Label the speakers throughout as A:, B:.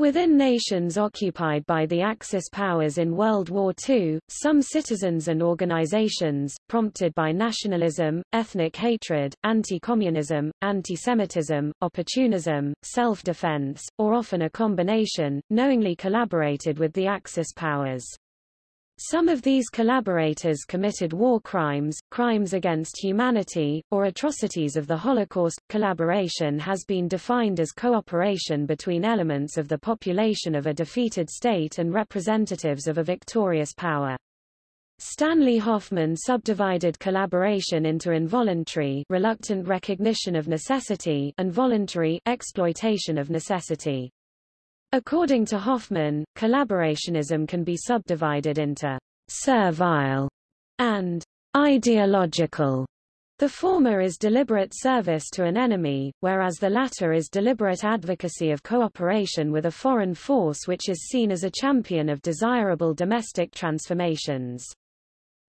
A: Within nations occupied by the Axis powers in World War II, some citizens and organizations, prompted by nationalism, ethnic hatred, anti-communism, anti-Semitism, opportunism, self-defense, or often a combination, knowingly collaborated with the Axis powers. Some of these collaborators committed war crimes, crimes against humanity, or atrocities of the Holocaust. Collaboration has been defined as cooperation between elements of the population of a defeated state and representatives of a victorious power. Stanley Hoffmann subdivided collaboration into involuntary reluctant recognition of necessity and voluntary exploitation of necessity. According to Hoffmann, collaborationism can be subdivided into servile and ideological. The former is deliberate service to an enemy, whereas the latter is deliberate advocacy of cooperation with a foreign force which is seen as a champion of desirable domestic transformations.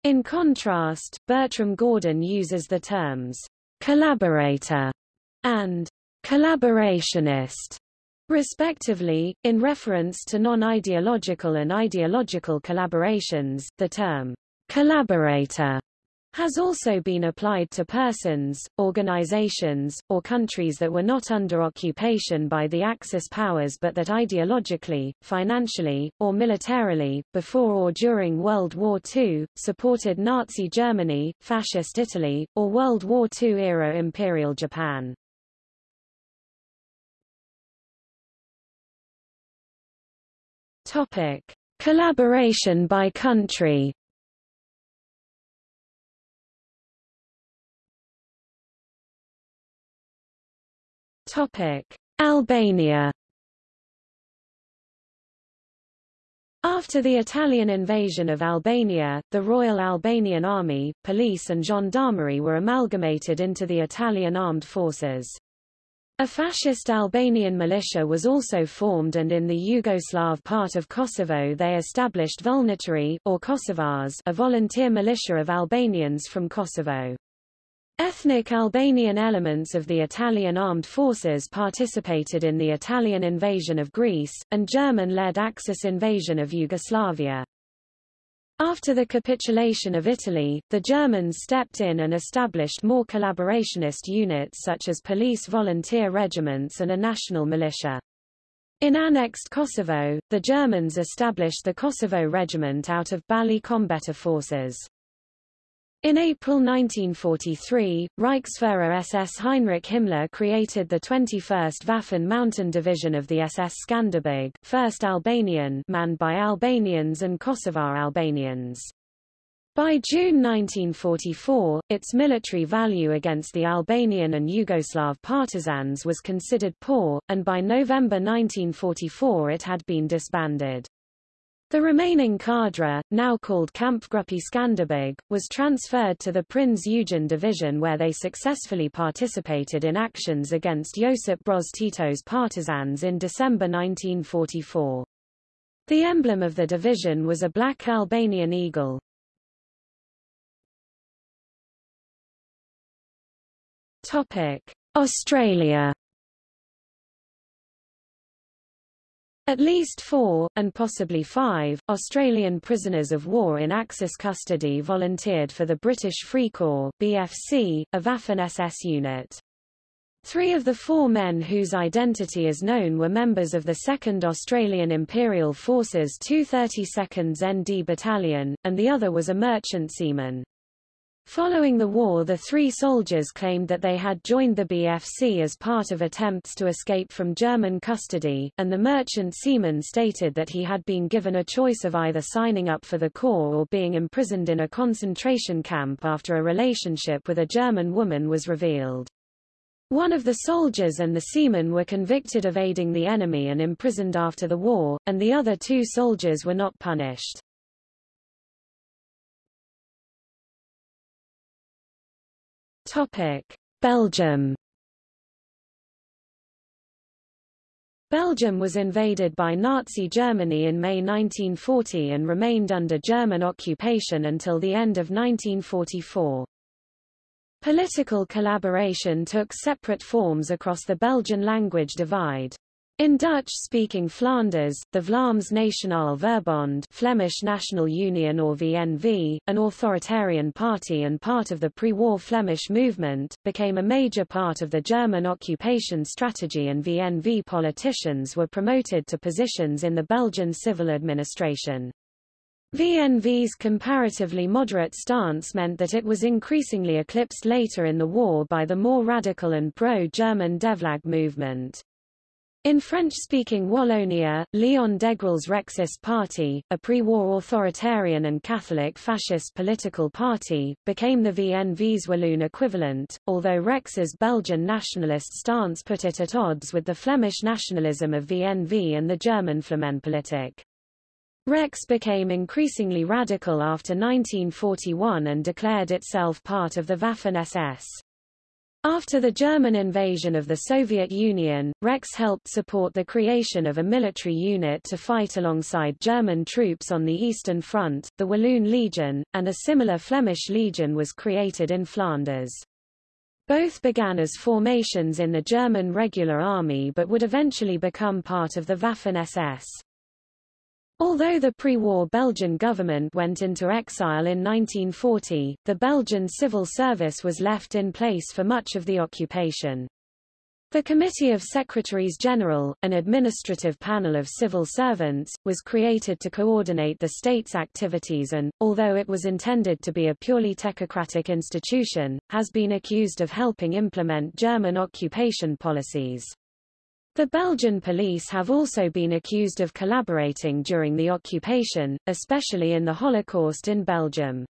A: In contrast, Bertram Gordon uses the terms collaborator and collaborationist respectively, in reference to non-ideological and ideological collaborations. The term collaborator has also been applied to persons, organizations, or countries that were not under occupation by the Axis powers but that ideologically, financially, or militarily, before or during World War II, supported Nazi Germany, Fascist Italy, or World War II-era Imperial Japan. Topic: Collaboration by country. Topic: Albania. After the Italian invasion of Albania, the Royal Albanian Army, police and gendarmerie were amalgamated into the Italian armed forces. A fascist Albanian militia was also formed and in the Yugoslav part of Kosovo they established Vullnetari or Kosovars, a volunteer militia of Albanians from Kosovo. Ethnic Albanian elements of the Italian armed forces participated in the Italian invasion of Greece, and German-led Axis invasion of Yugoslavia. After the capitulation of Italy, the Germans stepped in and established more collaborationist units such as police volunteer regiments and a national militia. In annexed Kosovo, the Germans established the Kosovo Regiment out of Balli Kombëtar forces. In April 1943, Reichsfuhrer SS Heinrich Himmler created the 21st Waffen Mountain Division of the SS Skanderbeg 1st Albanian manned by Albanians and Kosovar Albanians. By June 1944, its military value against the Albanian and Yugoslav partisans was considered poor, and by November 1944 it had been disbanded. The remaining cadre, now called Kampfgruppe Skanderbeg, was transferred to the Prinz Eugen Division where they successfully participated in actions against Josip Broz Tito's partisans in December 1944. The emblem of the division was a black Albanian eagle. Australia At least four, and possibly five, Australian prisoners of war in Axis custody volunteered for the British Free Corps BFC, a Waffen-SS unit. Three of the four men whose identity is known were members of the 2nd Australian Imperial Forces 232nd ND Battalion, and the other was a merchant seaman. Following the war the three soldiers claimed that they had joined the BFC as part of attempts to escape from German custody, and the merchant seaman stated that he had been given a choice of either signing up for the Corps or being imprisoned in a concentration camp after a relationship with a German woman was revealed. One of the soldiers and the seaman were convicted of aiding the enemy and imprisoned after the war, and the other two soldiers were not punished. Topic: Belgium. Belgium was invaded by Nazi Germany in May 1940 and remained under German occupation until the end of 1944. Political collaboration took separate forms across the Belgian language divide. In Dutch-speaking Flanders, the Vlaams Nationale Verbond Flemish National Union or VNV, an authoritarian party and part of the pre-war Flemish movement, became a major part of the German occupation strategy and VNV politicians were promoted to positions in the Belgian civil administration. VNV's comparatively moderate stance meant that it was increasingly eclipsed later in the war by the more radical and pro-German Devlag movement. In French-speaking Wallonia, Leon Degrelle's Rexist Party, a pre-war authoritarian and Catholic fascist political party, became the VNV's Walloon equivalent, although Rex's Belgian nationalist stance put it at odds with the Flemish nationalism of VNV and the German Flamenpolitik. Rex became increasingly radical after 1941 and declared itself part of the Waffen-SS. After the German invasion of the Soviet Union, Rex helped support the creation of a military unit to fight alongside German troops on the Eastern Front, the Walloon Legion, and a similar Flemish Legion was created in Flanders. Both began as formations in the German regular army but would eventually become part of the Waffen-SS. Although the pre-war Belgian government went into exile in 1940, the Belgian civil service was left in place for much of the occupation. The Committee of Secretaries General, an administrative panel of civil servants, was created to coordinate the state's activities and, although it was intended to be a purely technocratic institution, has been accused of helping implement German occupation policies. The Belgian police have also been accused of collaborating during the occupation, especially in the Holocaust in Belgium.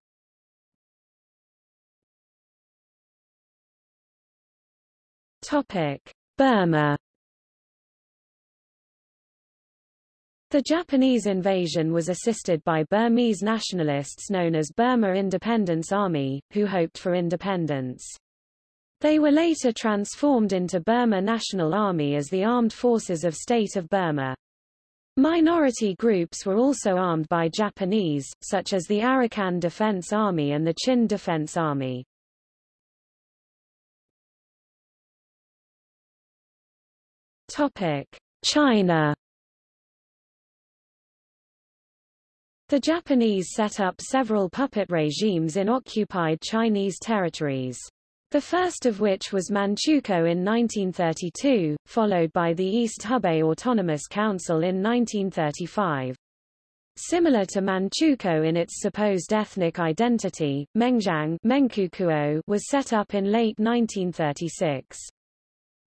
A: Topic: Burma The Japanese invasion was assisted by Burmese nationalists known as Burma Independence Army, who hoped for independence. They were later transformed into Burma National Army as the Armed Forces of State of Burma. Minority groups were also armed by Japanese, such as the Arakan Defense Army and the Chin Defense Army. China The Japanese set up several puppet regimes in occupied Chinese territories. The first of which was Manchukuo in 1932, followed by the East Hebei Autonomous Council in 1935. Similar to Manchukuo in its supposed ethnic identity, Mengjiang was set up in late 1936.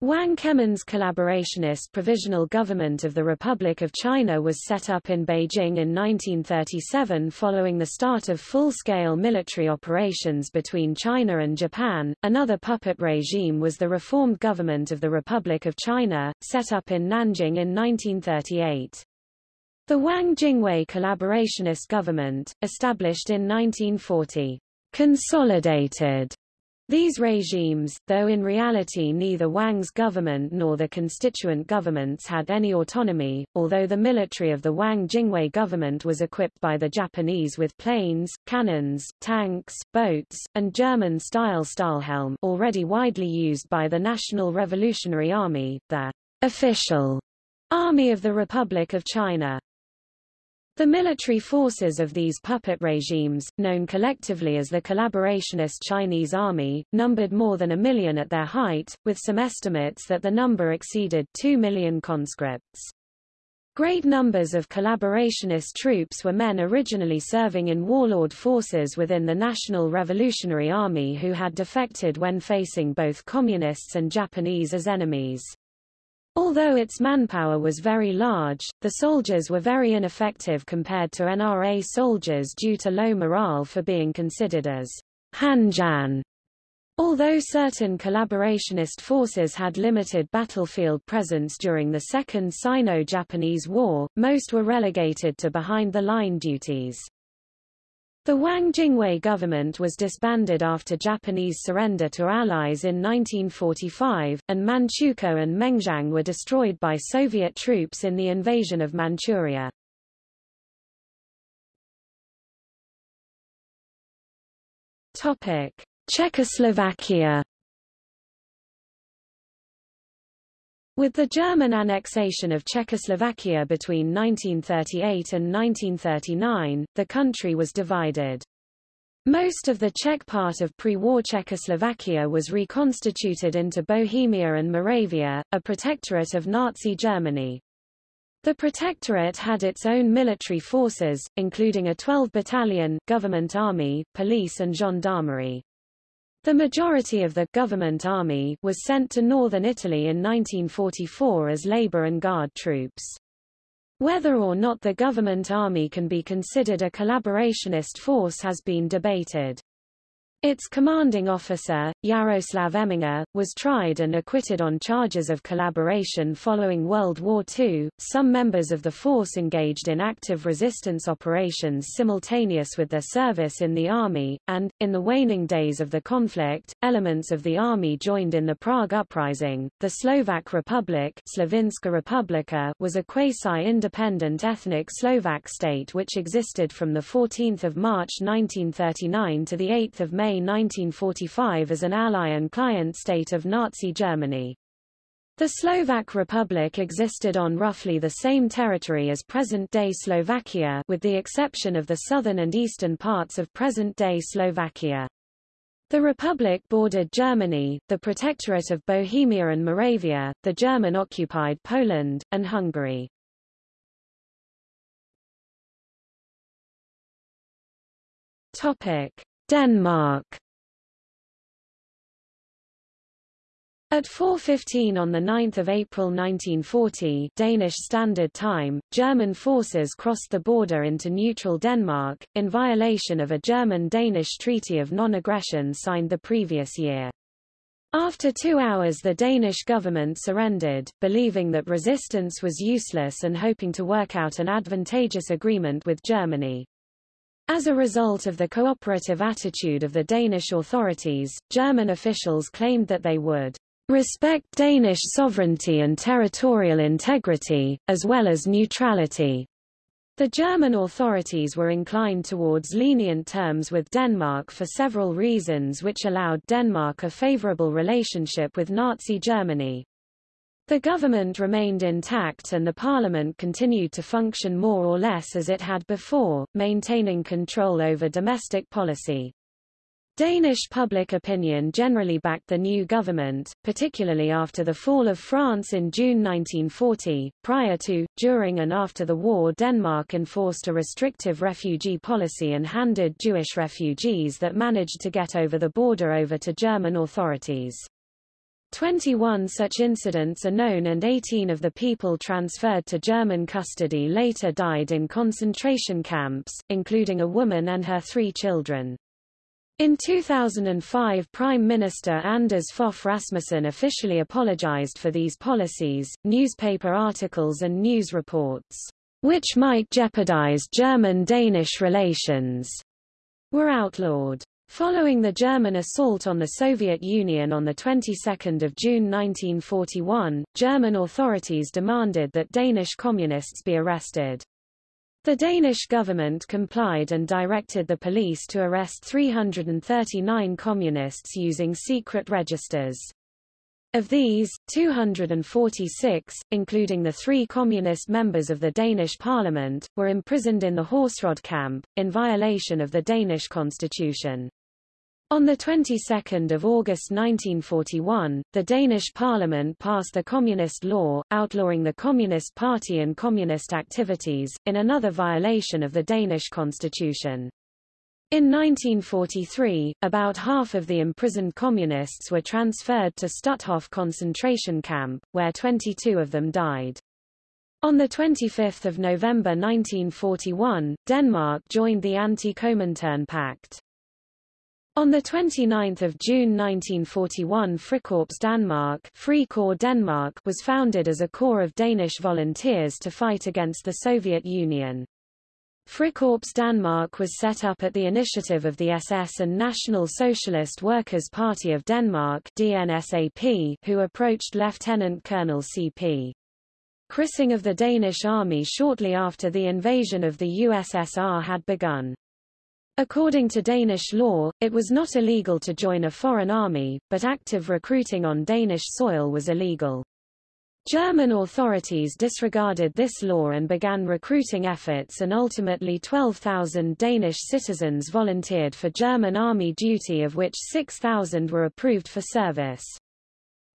A: Wang Kemin's collaborationist Provisional Government of the Republic of China was set up in Beijing in 1937 following the start of full-scale military operations between China and Japan. Another puppet regime was the Reformed Government of the Republic of China, set up in Nanjing in 1938. The Wang Jingwei collaborationist government, established in 1940, consolidated these regimes, though in reality neither Wang's government nor the constituent governments had any autonomy, although the military of the Wang Jingwei government was equipped by the Japanese with planes, cannons, tanks, boats, and German-style Stahlhelm already widely used by the National Revolutionary Army, the official Army of the Republic of China. The military forces of these puppet regimes, known collectively as the collaborationist Chinese army, numbered more than a million at their height, with some estimates that the number exceeded 2 million conscripts. Great numbers of collaborationist troops were men originally serving in warlord forces within the National Revolutionary Army who had defected when facing both communists and Japanese as enemies. Although its manpower was very large, the soldiers were very ineffective compared to NRA soldiers due to low morale for being considered as Hanjian. Although certain collaborationist forces had limited battlefield presence during the Second Sino-Japanese War, most were relegated to behind-the-line duties. The Wang Jingwei government was disbanded after Japanese surrender to Allies in 1945, and Manchukuo and Mengjiang were destroyed by Soviet troops in the invasion of Manchuria. Czechoslovakia With the German annexation of Czechoslovakia between 1938 and 1939, the country was divided. Most of the Czech part of pre-war Czechoslovakia was reconstituted into Bohemia and Moravia, a protectorate of Nazi Germany. The protectorate had its own military forces, including a 12-battalion, government army, police and gendarmerie. The majority of the government army was sent to northern Italy in 1944 as labor and guard troops. Whether or not the government army can be considered a collaborationist force has been debated. Its commanding officer, Jaroslav Eminger, was tried and acquitted on charges of collaboration following World War II. Some members of the force engaged in active resistance operations simultaneous with their service in the army, and, in the waning days of the conflict, elements of the army joined in the Prague Uprising. The Slovak Republic Slovenská Republika was a quasi-independent ethnic Slovak state which existed from 14 March 1939 to 8 May May 1945 as an ally and client state of Nazi Germany. The Slovak Republic existed on roughly the same territory as present-day Slovakia with the exception of the southern and eastern parts of present-day Slovakia. The Republic bordered Germany, the Protectorate of Bohemia and Moravia, the German-occupied Poland, and Hungary. Topic. Denmark At 4.15 on 9 April 1940 Danish Standard Time, German forces crossed the border into neutral Denmark, in violation of a German-Danish Treaty of Non-Aggression signed the previous year. After two hours the Danish government surrendered, believing that resistance was useless and hoping to work out an advantageous agreement with Germany. As a result of the cooperative attitude of the Danish authorities, German officials claimed that they would respect Danish sovereignty and territorial integrity, as well as neutrality. The German authorities were inclined towards lenient terms with Denmark for several reasons which allowed Denmark a favorable relationship with Nazi Germany. The government remained intact and the parliament continued to function more or less as it had before, maintaining control over domestic policy. Danish public opinion generally backed the new government, particularly after the fall of France in June 1940. Prior to, during and after the war Denmark enforced a restrictive refugee policy and handed Jewish refugees that managed to get over the border over to German authorities. 21 such incidents are known and 18 of the people transferred to German custody later died in concentration camps, including a woman and her three children. In 2005 Prime Minister Anders Fogh Rasmussen officially apologized for these policies, newspaper articles and news reports, which might jeopardize German-Danish relations, were outlawed. Following the German assault on the Soviet Union on the 22nd of June 1941, German authorities demanded that Danish communists be arrested. The Danish government complied and directed the police to arrest 339 communists using secret registers. Of these, 246, including the three communist members of the Danish parliament, were imprisoned in the Horserød camp, in violation of the Danish constitution. On the 22nd of August 1941, the Danish parliament passed the Communist Law, outlawing the Communist Party and communist activities, in another violation of the Danish constitution. In 1943, about half of the imprisoned communists were transferred to Stutthof concentration camp, where 22 of them died. On 25 November 1941, Denmark joined the Anti-Comintern Pact. On 29 June 1941 Frikorps Danmark, Denmark was founded as a corps of Danish volunteers to fight against the Soviet Union. Frikorps Danmark was set up at the initiative of the SS and National Socialist Workers' Party of Denmark DNSAP, who approached Lieutenant Colonel C.P. Kryssing of the Danish army shortly after the invasion of the USSR had begun. According to Danish law, it was not illegal to join a foreign army, but active recruiting on Danish soil was illegal. German authorities disregarded this law and began recruiting efforts and ultimately 12,000 Danish citizens volunteered for German army duty of which 6,000 were approved for service.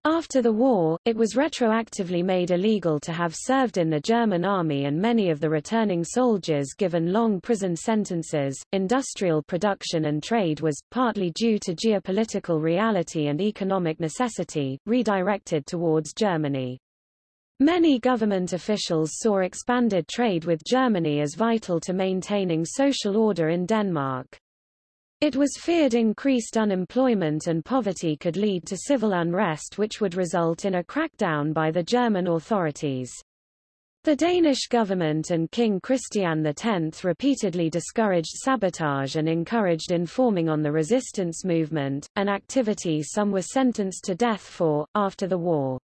A: After the war, it was retroactively made illegal to have served in the German army and many of the returning soldiers given long prison sentences. Industrial production and trade was, partly due to geopolitical reality and economic necessity, redirected towards Germany. Many government officials saw expanded trade with Germany as vital to maintaining social order in Denmark. It was feared increased unemployment and poverty could lead to civil unrest which would result in a crackdown by the German authorities. The Danish government and King Christian X repeatedly discouraged sabotage and encouraged informing on the resistance movement, an activity some were sentenced to death for, after the war.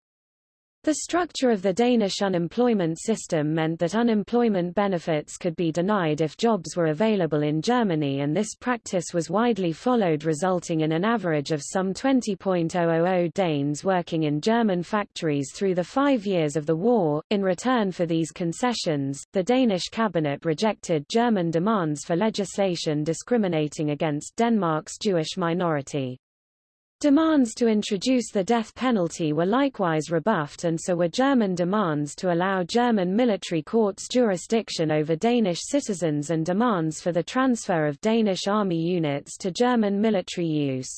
A: The structure of the Danish unemployment system meant that unemployment benefits could be denied if jobs were available in Germany and this practice was widely followed resulting in an average of some 20.000 Danes working in German factories through the five years of the war. In return for these concessions, the Danish cabinet rejected German demands for legislation discriminating against Denmark's Jewish minority. Demands to introduce the death penalty were likewise rebuffed and so were German demands to allow German military courts jurisdiction over Danish citizens and demands for the transfer of Danish army units to German military use.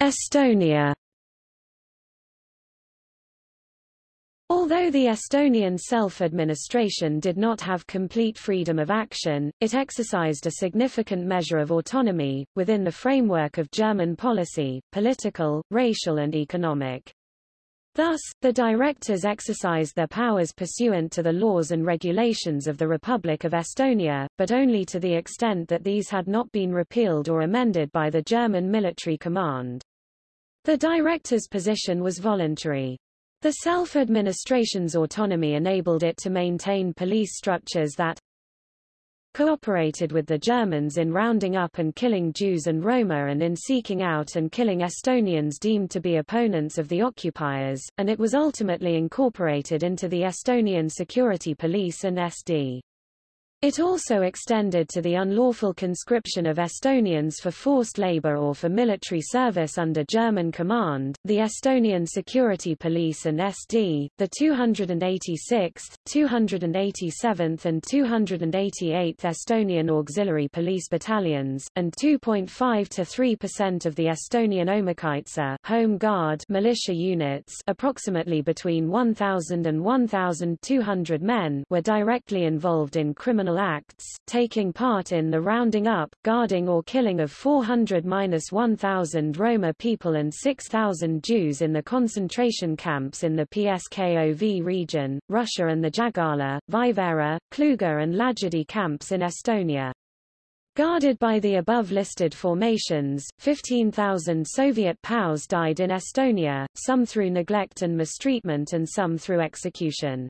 A: Estonia Although the Estonian self-administration did not have complete freedom of action, it exercised a significant measure of autonomy, within the framework of German policy, political, racial and economic. Thus, the directors exercised their powers pursuant to the laws and regulations of the Republic of Estonia, but only to the extent that these had not been repealed or amended by the German military command. The director's position was voluntary. The self-administration's autonomy enabled it to maintain police structures that cooperated with the Germans in rounding up and killing Jews and Roma and in seeking out and killing Estonians deemed to be opponents of the occupiers, and it was ultimately incorporated into the Estonian Security Police and SD. It also extended to the unlawful conscription of Estonians for forced labor or for military service under German command, the Estonian Security Police and SD, the 286th, 287th and 288th Estonian Auxiliary Police Battalions, and 2.5 to 3% of the Estonian Omakaitse Home Guard militia units. Approximately between 1,000 and 1,200 men were directly involved in criminal criminal acts, taking part in the rounding up, guarding or killing of 400-1,000 Roma people and 6,000 Jews in the concentration camps in the PSKOV region, Russia and the Jägala, Vaivara, Kluga and Lagedi camps in Estonia. Guarded by the above-listed formations, 15,000 Soviet POWs died in Estonia, some through neglect and mistreatment and some through execution.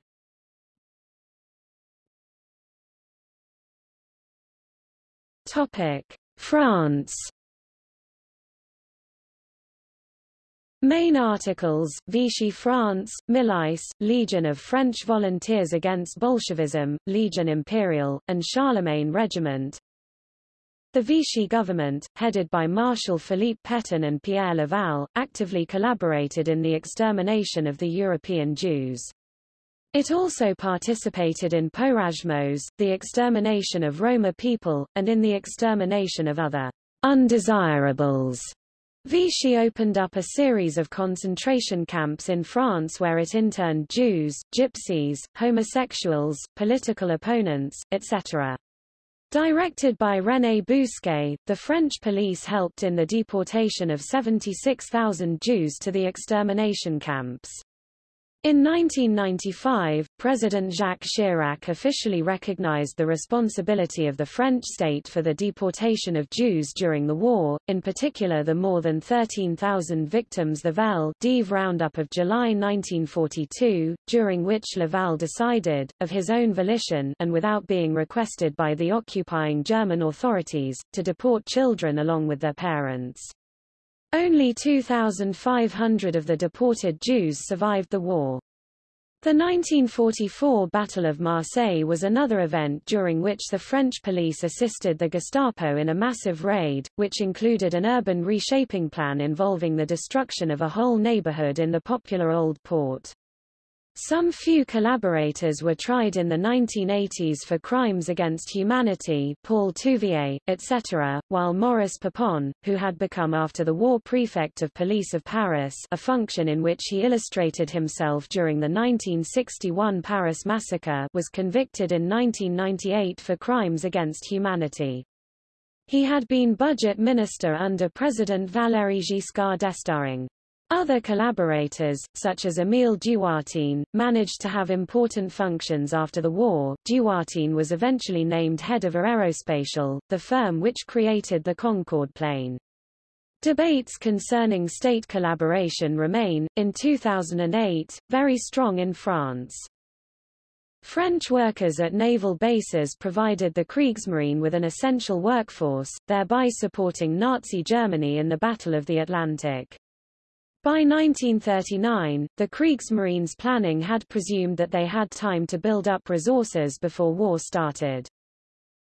A: France. Main articles, Vichy France, Milice, Legion of French Volunteers Against Bolshevism, Legion Imperial, and Charlemagne Regiment. The Vichy government, headed by Marshal Philippe Pétain and Pierre Laval, actively collaborated in the extermination of the European Jews. It also participated in Porajmos, the extermination of Roma people, and in the extermination of other undesirables. Vichy opened up a series of concentration camps in France where it interned Jews, gypsies, homosexuals, political opponents, etc. Directed by René Bousquet, the French police helped in the deportation of 76,000 Jews to the extermination camps. In 1995, President Jacques Chirac officially recognized the responsibility of the French state for the deportation of Jews during the war, in particular the more than 13,000 victims the Vel d'Hiv roundup of July 1942, during which Laval decided, of his own volition and without being requested by the occupying German authorities, to deport children along with their parents. Only 2,500 of the deported Jews survived the war. The 1944 Battle of Marseille was another event during which the French police assisted the Gestapo in a massive raid, which included an urban reshaping plan involving the destruction of a whole neighborhood in the popular Old Port. Some few collaborators were tried in the 1980s for crimes against humanity Paul Touvier, etc., while Maurice Papon, who had become after the war prefect of police of Paris a function in which he illustrated himself during the 1961 Paris massacre was convicted in 1998 for crimes against humanity. He had been budget minister under President Valéry Giscard d'Estaing. Other collaborators, such as Émile Dewoitine, managed to have important functions after the war. Dewoitine was eventually named head of Aerospatiale, the firm which created the Concorde plane. Debates concerning state collaboration remain, in 2008, very strong in France. French workers at naval bases provided the Kriegsmarine with an essential workforce, thereby supporting Nazi Germany in the Battle of the Atlantic. By 1939, the Kriegsmarines planning had presumed that they had time to build up resources before war started.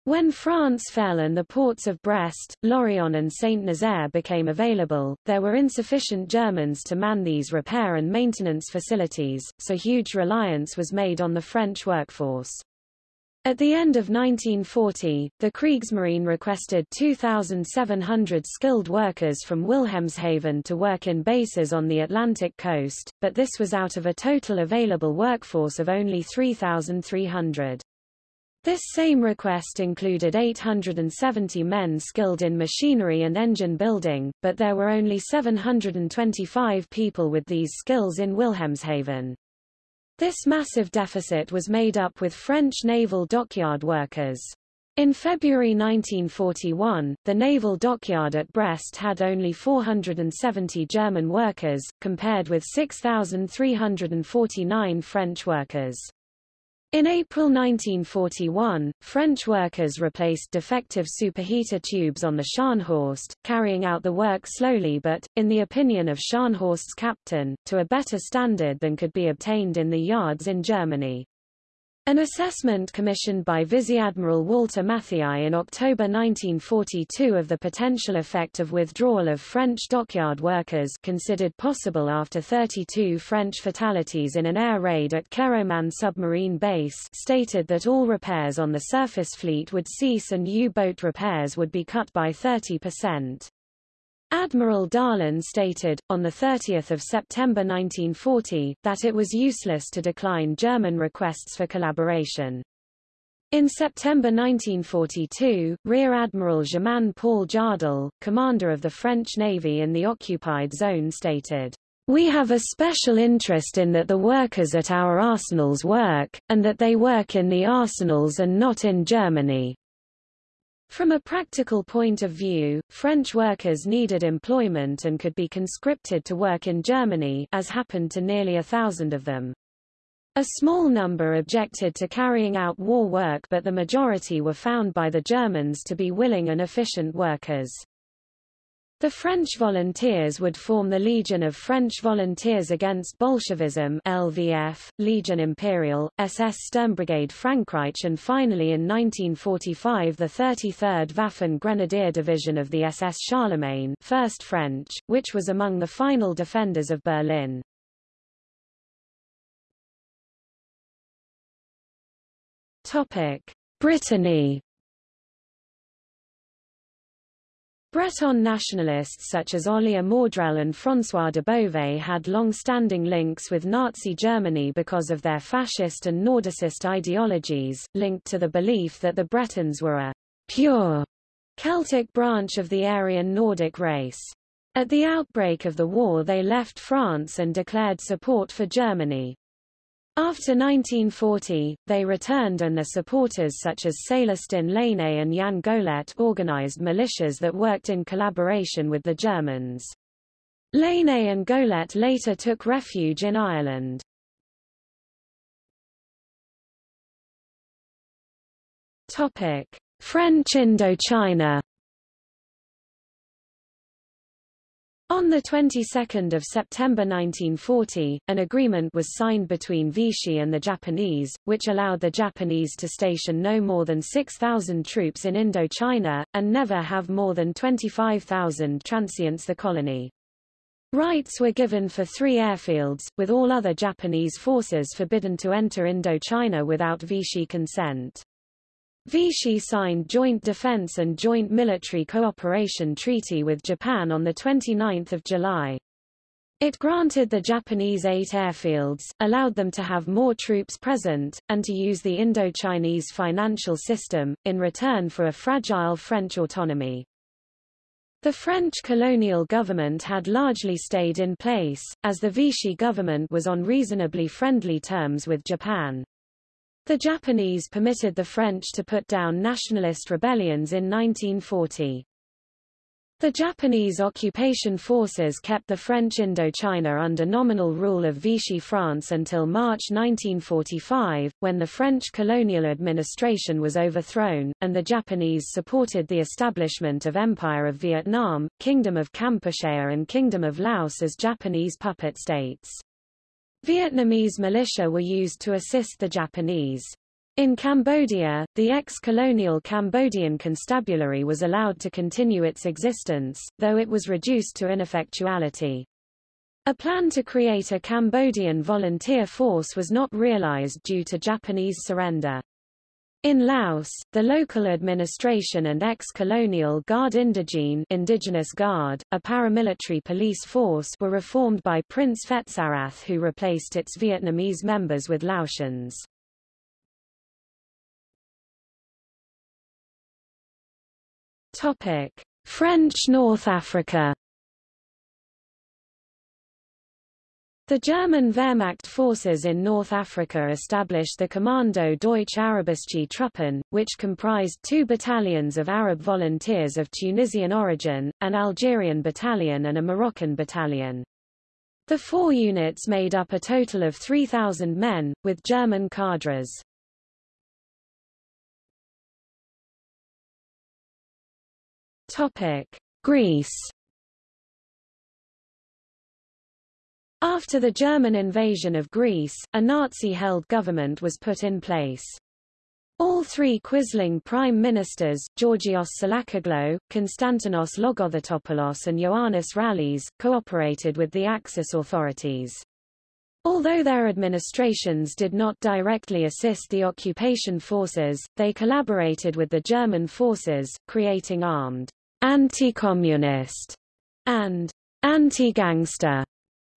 A: When France fell and the ports of Brest, Lorient and Saint-Nazaire became available, there were insufficient Germans to man these repair and maintenance facilities, so huge reliance was made on the French workforce. At the end of 1940, the Kriegsmarine requested 2,700 skilled workers from Wilhelmshaven to work in bases on the Atlantic coast, but this was out of a total available workforce of only 3,300. This same request included 870 men skilled in machinery and engine building, but there were only 725 people with these skills in Wilhelmshaven. This massive deficit was made up with French naval dockyard workers. In February 1941, the naval dockyard at Brest had only 470 German workers, compared with 6,349 French workers. In April 1941, French workers replaced defective superheater tubes on the Scharnhorst, carrying out the work slowly but, in the opinion of Scharnhorst's captain, to a better standard than could be obtained in the yards in Germany. An assessment commissioned by Vice-Admiral Walter Matthiae in October 1942 of the potential effect of withdrawal of French dockyard workers considered possible after 32 French fatalities in an air raid at Kéroman submarine base stated that all repairs on the surface fleet would cease and U-boat repairs would be cut by 30%. Admiral Darlan stated, on 30 September 1940, that it was useless to decline German requests for collaboration. In September 1942, Rear Admiral Germain Paul Jardel, commander of the French Navy in the occupied zone stated, We have a special interest in that the workers at our arsenals work, and that they work in the arsenals and not in Germany. From a practical point of view, French workers needed employment and could be conscripted to work in Germany as happened to nearly a thousand of them. A small number objected to carrying out war work but the majority were found by the Germans to be willing and efficient workers. The French volunteers would form the Legion of French Volunteers Against Bolshevism LVF, Legion Imperial, SS Sturmbrigade Frankreich and finally in 1945 the 33rd Waffen Grenadier Division of the SS Charlemagne 1st French, which was among the final defenders of Berlin. Brittany Breton nationalists such as Olier Mordrel and François Debeauvais had long-standing links with Nazi Germany because of their fascist and Nordicist ideologies, linked to the belief that the Bretons were a pure Celtic branch of the Aryan Nordic race. At the outbreak of the war they left France and declared support for Germany. After 1940, they returned and their supporters such as Célestin Lainé and Yann Goulet organized militias that worked in collaboration with the Germans. Lainé and Golet later took refuge in Ireland. French Indochina On the 22nd of September 1940, an agreement was signed between Vichy and the Japanese, which allowed the Japanese to station no more than 6,000 troops in Indochina, and never have more than 25,000 transients the colony. Rights were given for three airfields, with all other Japanese forces forbidden to enter Indochina without Vichy consent. Vichy signed Joint Defense and Joint Military Cooperation Treaty with Japan on 29 July. It granted the Japanese eight airfields, allowed them to have more troops present, and to use the Indo-Chinese financial system, in return for a fragile French autonomy. The French colonial government had largely stayed in place, as the Vichy government was on reasonably friendly terms with Japan. The Japanese permitted the French to put down nationalist rebellions in 1940. The Japanese occupation forces kept the French Indochina under nominal rule of Vichy France until March 1945, when the French colonial administration was overthrown, and the Japanese supported the establishment of Empire of Vietnam, Kingdom of Kampuchea and Kingdom of Laos as Japanese puppet states. Vietnamese militia were used to assist the Japanese. In Cambodia, the ex-colonial Cambodian constabulary was allowed to continue its existence, though it was reduced to ineffectuality. A plan to create a Cambodian volunteer force was not realized due to Japanese surrender. In Laos, the local administration and ex-colonial Guard Indigene Indigenous Guard, a paramilitary police force were reformed by Prince Phetsarath who replaced its Vietnamese members with Laotians. French North Africa The German Wehrmacht forces in North Africa established the Kommando Deutsche Arabische Truppen, which comprised two battalions of Arab volunteers of Tunisian origin, an Algerian battalion and a Moroccan battalion. The four units made up a total of 3,000 men, with German cadres. Greece After the German invasion of Greece, a Nazi-held government was put in place. All three Quisling prime ministers, Georgios Tsolakoglou, Konstantinos Logothetopoulos and Ioannis Rallis, cooperated with the Axis authorities. Although their administrations did not directly assist the occupation forces, they collaborated with the German forces, creating armed anti-communist and anti-gangster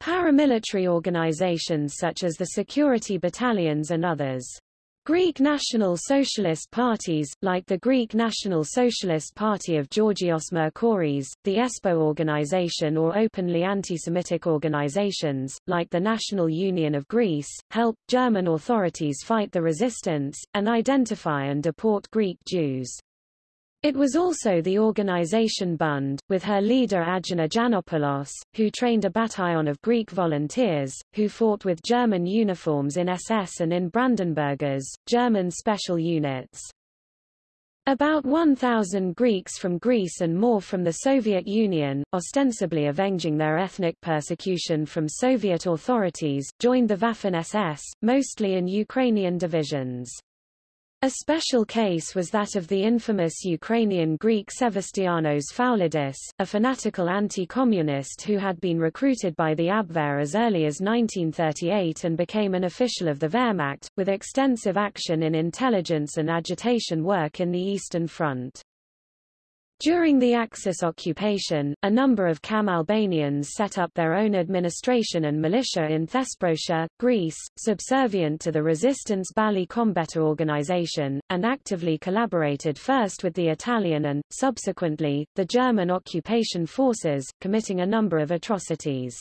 A: Paramilitary organizations such as the security battalions and others. Greek National Socialist parties, like the Greek National Socialist Party of Georgios Merkouris, the ESPO organization or openly anti-Semitic organizations, like the National Union of Greece, helped German authorities fight the resistance, and identify and deport Greek Jews. It was also the organization Bund, with her leader Agina Janopoulos, who trained a battalion of Greek volunteers, who fought with German uniforms in SS and in Brandenburgers, German special units. About 1,000 Greeks from Greece and more from the Soviet Union, ostensibly avenging their ethnic persecution from Soviet authorities, joined the Waffen-SS, mostly in Ukrainian divisions. A special case was that of the infamous Ukrainian Greek Sevastianos Foulidis, a fanatical anti-communist who had been recruited by the Abwehr as early as 1938 and became an official of the Wehrmacht, with extensive action in intelligence and agitation work in the Eastern Front. During the Axis occupation, a number of Cham Albanians set up their own administration and militia in Thesprotia, Greece, subservient to the resistance Balli Kombëtar organization, and actively collaborated first with the Italian and, subsequently, the German occupation forces, committing a number of atrocities.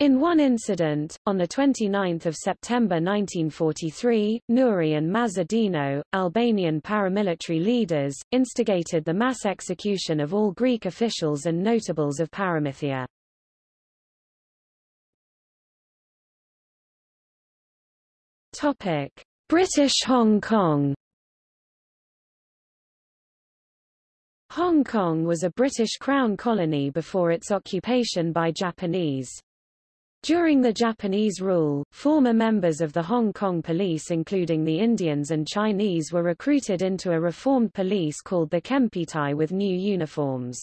A: In one incident, on 29 September 1943, Nouri and Mazadino, Albanian paramilitary leaders, instigated the mass execution of all Greek officials and notables of Paramythia. British Hong Kong Hong Kong was a British Crown colony before its occupation by Japanese. During the Japanese rule, former members of the Hong Kong police including the Indians and Chinese were recruited into a reformed police called the Kempeitai with new uniforms.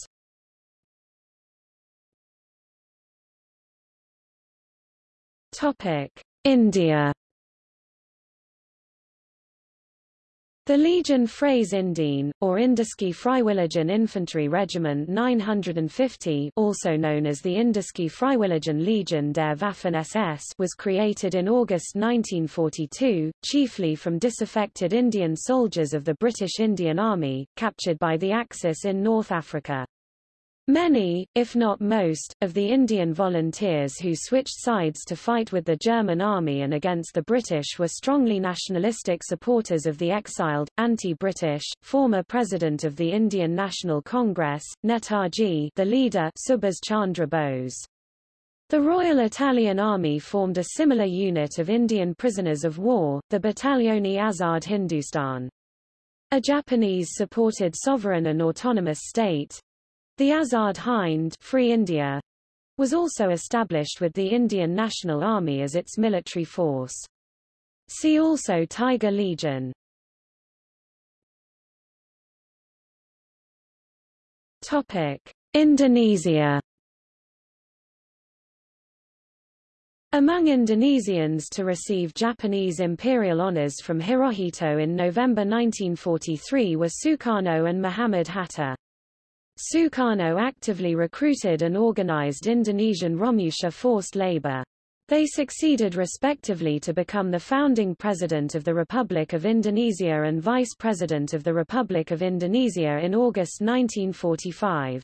A: India The Legion Freies Indienne, or Indische Freiwilligen Infantry Regiment 950 also known as the Indische Freiwilligen Legion der Waffen-SS was created in August 1942, chiefly from disaffected Indian soldiers of the British Indian Army, captured by the Axis in North Africa. Many, if not most, of the Indian volunteers who switched sides to fight with the German army and against the British were strongly nationalistic supporters of the exiled, anti-British, former president of the Indian National Congress, Netaji the leader Subhas Chandra Bose. The Royal Italian Army formed a similar unit of Indian prisoners of war, the Battaglione Azad Hindustan. A Japanese-supported sovereign and autonomous state, the Azad Hind Free India was also established with the Indian National Army as its military force. See also Tiger Legion. Topic: Indonesia Among Indonesians to receive Japanese imperial honors from Hirohito in November 1943 were Sukarno and Muhammad Hatta. Sukarno actively recruited and organized Indonesian Romusha forced labor. They succeeded respectively to become the founding president of the Republic of Indonesia and vice president of the Republic of Indonesia in August 1945.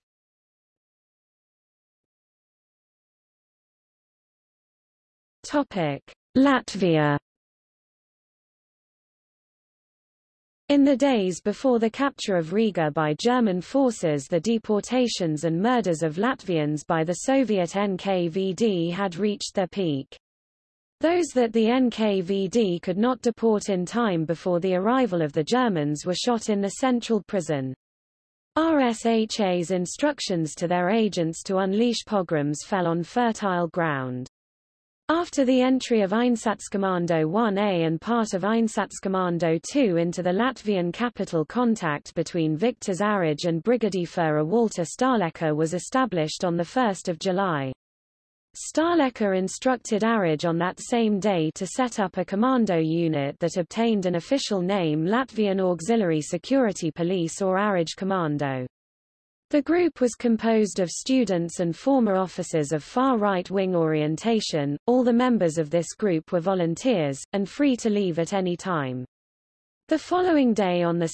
A: Latvia In the days before the capture of Riga by German forces the deportations and murders of Latvians by the Soviet NKVD had reached their peak. Those that the NKVD could not deport in time before the arrival of the Germans were shot in the central prison. RSHA's instructions to their agents to unleash pogroms fell on fertile ground. After the entry of Einsatzkommando 1A and part of Einsatzkommando 2 into the Latvian capital contact between Viktors Arājs and Brigadeführer Walter Stahlecker was established on 1 July. Stahlecker instructed Arājs on that same day to set up a commando unit that obtained an official name Latvian Auxiliary Security Police or Arājs Commando. The group was composed of students and former officers of far right-wing orientation. All the members of this group were volunteers, and free to leave at any time. The following day on 2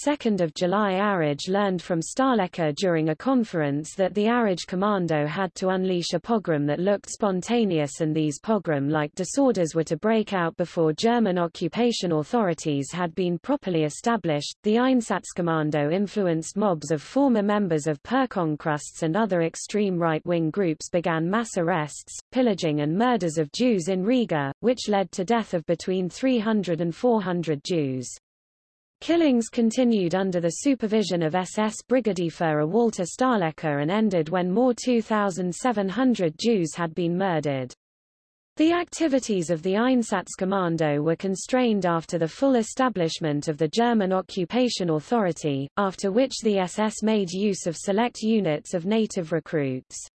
A: July Arājs learned from Stahlecker during a conference that the Arājs Commando had to unleash a pogrom that looked spontaneous and these pogrom-like disorders were to break out before German occupation authorities had been properly established. The Einsatzkommando influenced mobs of former members of Pērkonkrusts and other extreme right-wing groups began mass arrests, pillaging and murders of Jews in Riga, which led to death of between 300 and 400 Jews. Killings continued under the supervision of SS Brigadeführer Walter Stahlecker and ended when more 2,700 Jews had been murdered. The activities of the Einsatzkommando were constrained after the full establishment of the German Occupation Authority, after which the SS made use of select units of native recruits.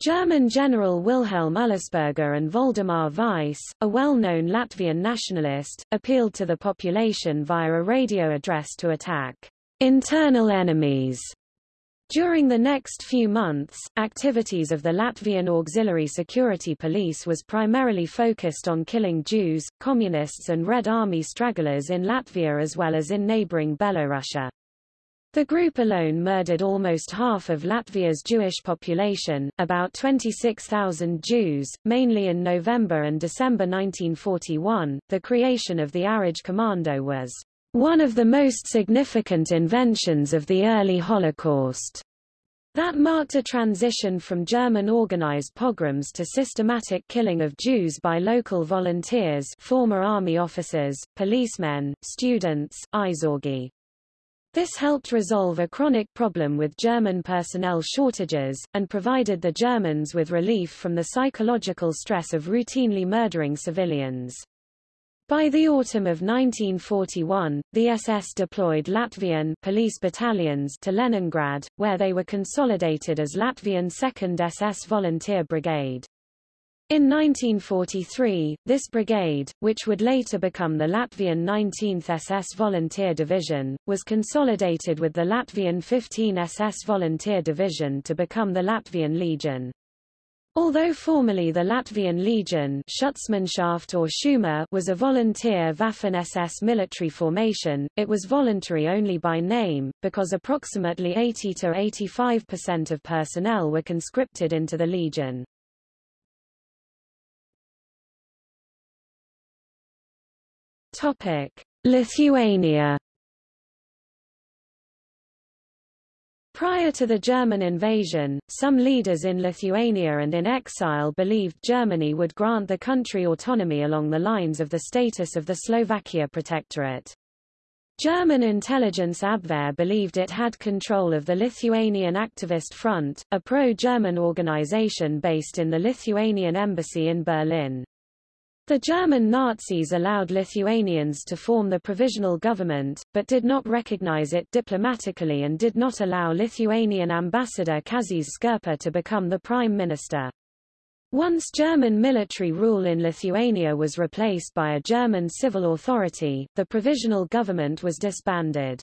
A: German General Wilhelm Ullersperger and Voldemar Weiss, a well-known Latvian nationalist, appealed to the population via a radio address to attack internal enemies. During the next few months, activities of the Latvian Auxiliary Security Police was primarily focused on killing Jews, Communists and Red Army stragglers in Latvia as well as in neighboring Belorussia. The group alone murdered almost half of Latvia's Jewish population, about 26,000 Jews, mainly in November and December 1941. The creation of the Arājs Commando was one of the most significant inventions of the early Holocaust. That marked a transition from German organized pogroms to systematic killing of Jews by local volunteers former army officers, policemen, students, Aizsargi. This helped resolve a chronic problem with German personnel shortages, and provided the Germans with relief from the psychological stress of routinely murdering civilians. By the autumn of 1941, the SS deployed Latvian police battalions to Leningrad, where they were consolidated as Latvian 2nd SS Volunteer Brigade. In 1943, this brigade, which would later become the Latvian 19th SS Volunteer Division, was consolidated with the Latvian 15 SS Volunteer Division to become the Latvian Legion. Although formerly the Latvian Legion Schutzmannschaft or Schuma was a volunteer Waffen-SS military formation, it was voluntary only by name, because approximately 80–85% of personnel were conscripted into the Legion. Topic: Lithuania Prior to the German invasion, some leaders in Lithuania and in exile believed Germany would grant the country autonomy along the lines of the status of the Slovakia Protectorate. German intelligence Abwehr believed it had control of the Lithuanian Activist Front, a pro-German organization based in the Lithuanian embassy in Berlin. The German Nazis allowed Lithuanians to form the provisional government, but did not recognize it diplomatically and did not allow Lithuanian ambassador Kazys Škirpa to become the prime minister. Once German military rule in Lithuania was replaced by a German civil authority, the provisional government was disbanded.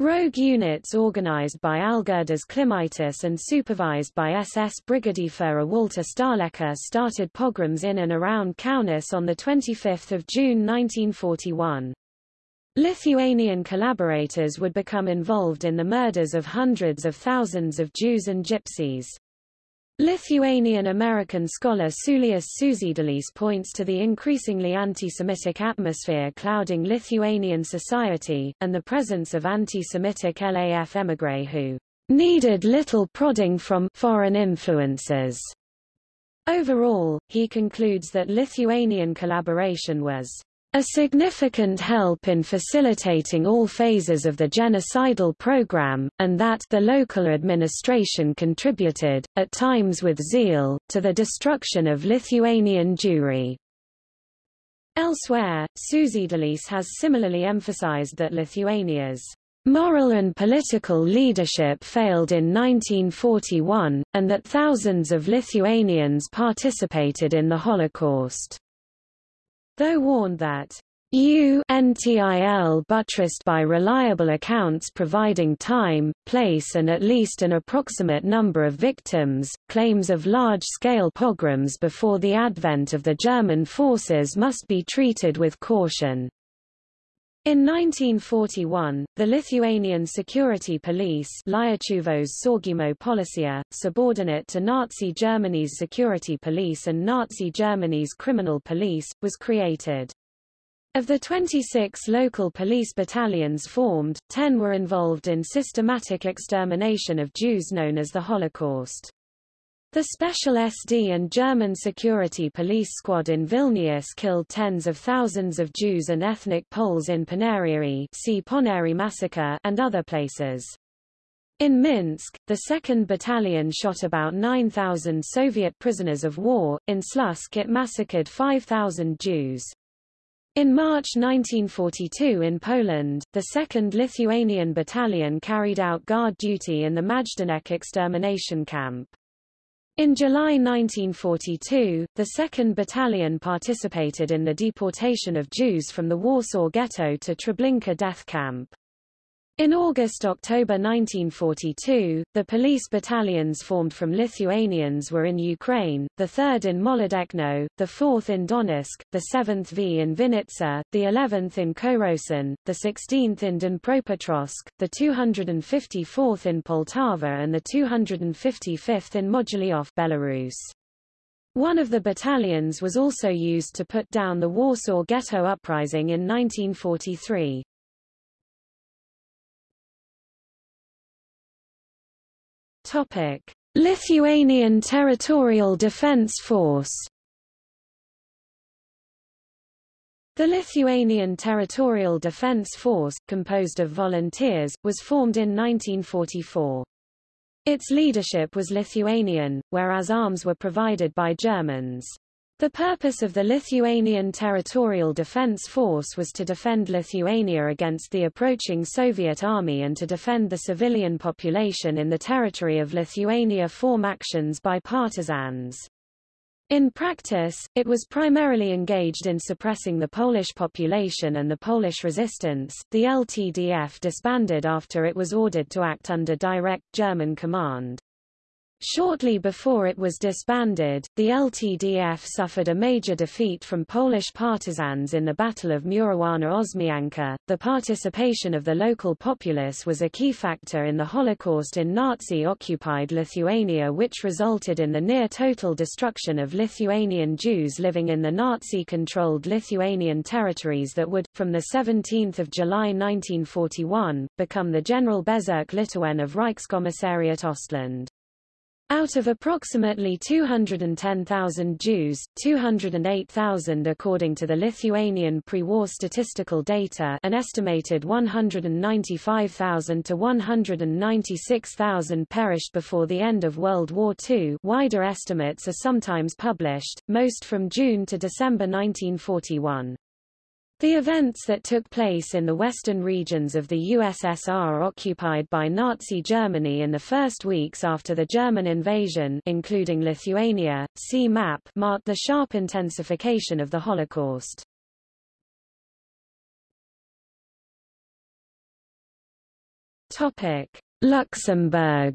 A: Rogue units organized by Algirdas Klimaitis and supervised by SS Brigadeführer Walter Stahlecker started pogroms in and around Kaunas on 25 June 1941. Lithuanian collaborators would become involved in the murders of hundreds of thousands of Jews and Gypsies. Lithuanian-American scholar Saulius Sužiedėlis points to the increasingly anti-Semitic atmosphere clouding Lithuanian society, and the presence of anti-Semitic LAF émigrés who needed little prodding from foreign influences. Overall, he concludes that Lithuanian collaboration was a significant help in facilitating all phases of the genocidal program, and that the local administration contributed, at times with zeal, to the destruction of Lithuanian Jewry. Elsewhere, Sužiedėlis has similarly emphasized that Lithuania's moral and political leadership failed in 1941, and that thousands of Lithuanians participated in the Holocaust though warned that UNTIL buttressed by reliable accounts providing time, place and at least an approximate number of victims, claims of large-scale pogroms before the advent of the German forces must be treated with caution. In 1941, the Lithuanian security police Saugumo Policija, subordinate to Nazi Germany's security police and Nazi Germany's criminal police, was created. Of the 26 local police battalions formed, 10 were involved in systematic extermination of Jews known as the Holocaust. The Special SD and German security police squad in Vilnius killed tens of thousands of Jews and ethnic Poles in Paneriai see Ponary massacre and other places. In Minsk, the 2nd Battalion shot about 9,000 Soviet prisoners of war, in Slutsk it massacred 5,000 Jews. In March 1942 in Poland, the 2nd Lithuanian Battalion carried out guard duty in the Majdanek extermination camp. In July 1942, the 2nd Battalion participated in the deportation of Jews from the Warsaw Ghetto to Treblinka death camp. In August–October 1942, the police battalions formed from Lithuanians were in Ukraine, the 3rd in Molodechno, the 4th in Donetsk, the 7th V in Vinnytsia, the 11th in Korosten, the 16th in Dnipropetrovsk, the 254th in Poltava and the 255th in Mogilev Belarus. One of the battalions was also used to put down the Warsaw Ghetto Uprising in 1943. Topic: Lithuanian Territorial Defense Force The Lithuanian Territorial Defence Force, composed of volunteers, was formed in 1944. Its leadership was Lithuanian, whereas arms were provided by Germans. The purpose of the Lithuanian Territorial Defence Force was to defend Lithuania against the approaching Soviet army and to defend the civilian population in the territory of Lithuania form actions by partisans. In practice, it was primarily engaged in suppressing the Polish population and the Polish resistance. The LTDF disbanded after it was ordered to act under direct German command. Shortly before it was disbanded, the LTDF suffered a major defeat from Polish partisans in the Battle of Murowana Osmianka. The participation of the local populace was a key factor in the Holocaust in Nazi-occupied Lithuania which resulted in the near-total destruction of Lithuanian Jews living in the Nazi-controlled Lithuanian territories that would, from 17 July 1941, become the General Bezirk Litauen of Reichskommissariat Ostland. Out of approximately 210,000 Jews, 208,000 according to the Lithuanian pre-war statistical data an estimated 195,000 to 196,000 perished before the end of World War II wider estimates are sometimes published, most from June to December 1941. The events that took place in the western regions of the USSR occupied by Nazi Germany in the first weeks after the German invasion including Lithuania, see map marked the sharp intensification of the Holocaust. Luxembourg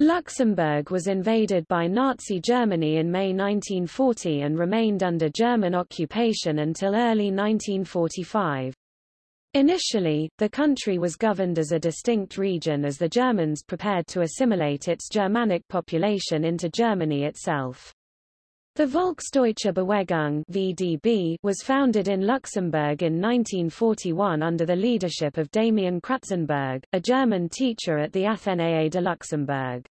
A: Luxembourg was invaded by Nazi Germany in May 1940 and remained under German occupation until early 1945. Initially, the country was governed as a distinct region as the Germans prepared to assimilate its Germanic population into Germany itself. The Volksdeutsche Bewegung VDB was founded in Luxembourg in 1941 under the leadership of Damian Kratzenberg, a German teacher at the Athénée de Luxembourg.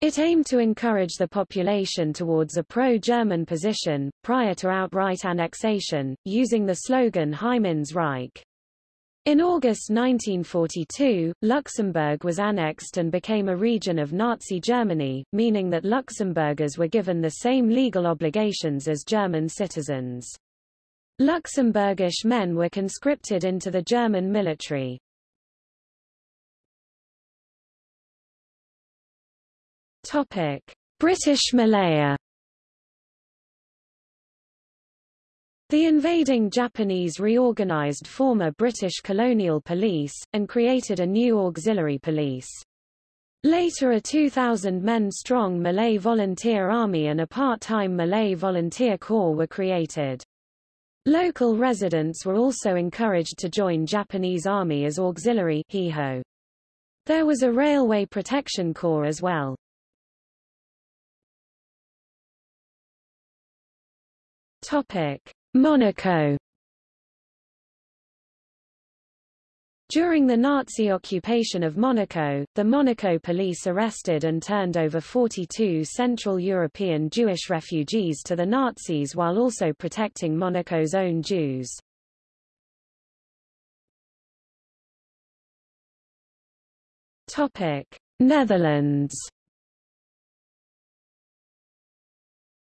A: It aimed to encourage the population towards a pro-German position, prior to outright annexation, using the slogan Heim ins Reich. In August 1942, Luxembourg was annexed and became a region of Nazi Germany, meaning that Luxembourgers were given the same legal obligations as German citizens. Luxembourgish men were conscripted into the German military. British Malaya The invading Japanese reorganized former British colonial police, and created a new auxiliary police. Later a 2,000-men-strong Malay Volunteer Army and a part-time Malay Volunteer Corps were created. Local residents were also encouraged to join Japanese Army as auxiliary There was a Railway Protection Corps as well. Topic. Monaco During the Nazi occupation of Monaco, the Monaco police arrested and turned over 42 Central European Jewish refugees to the Nazis while also protecting Monaco's own Jews. Netherlands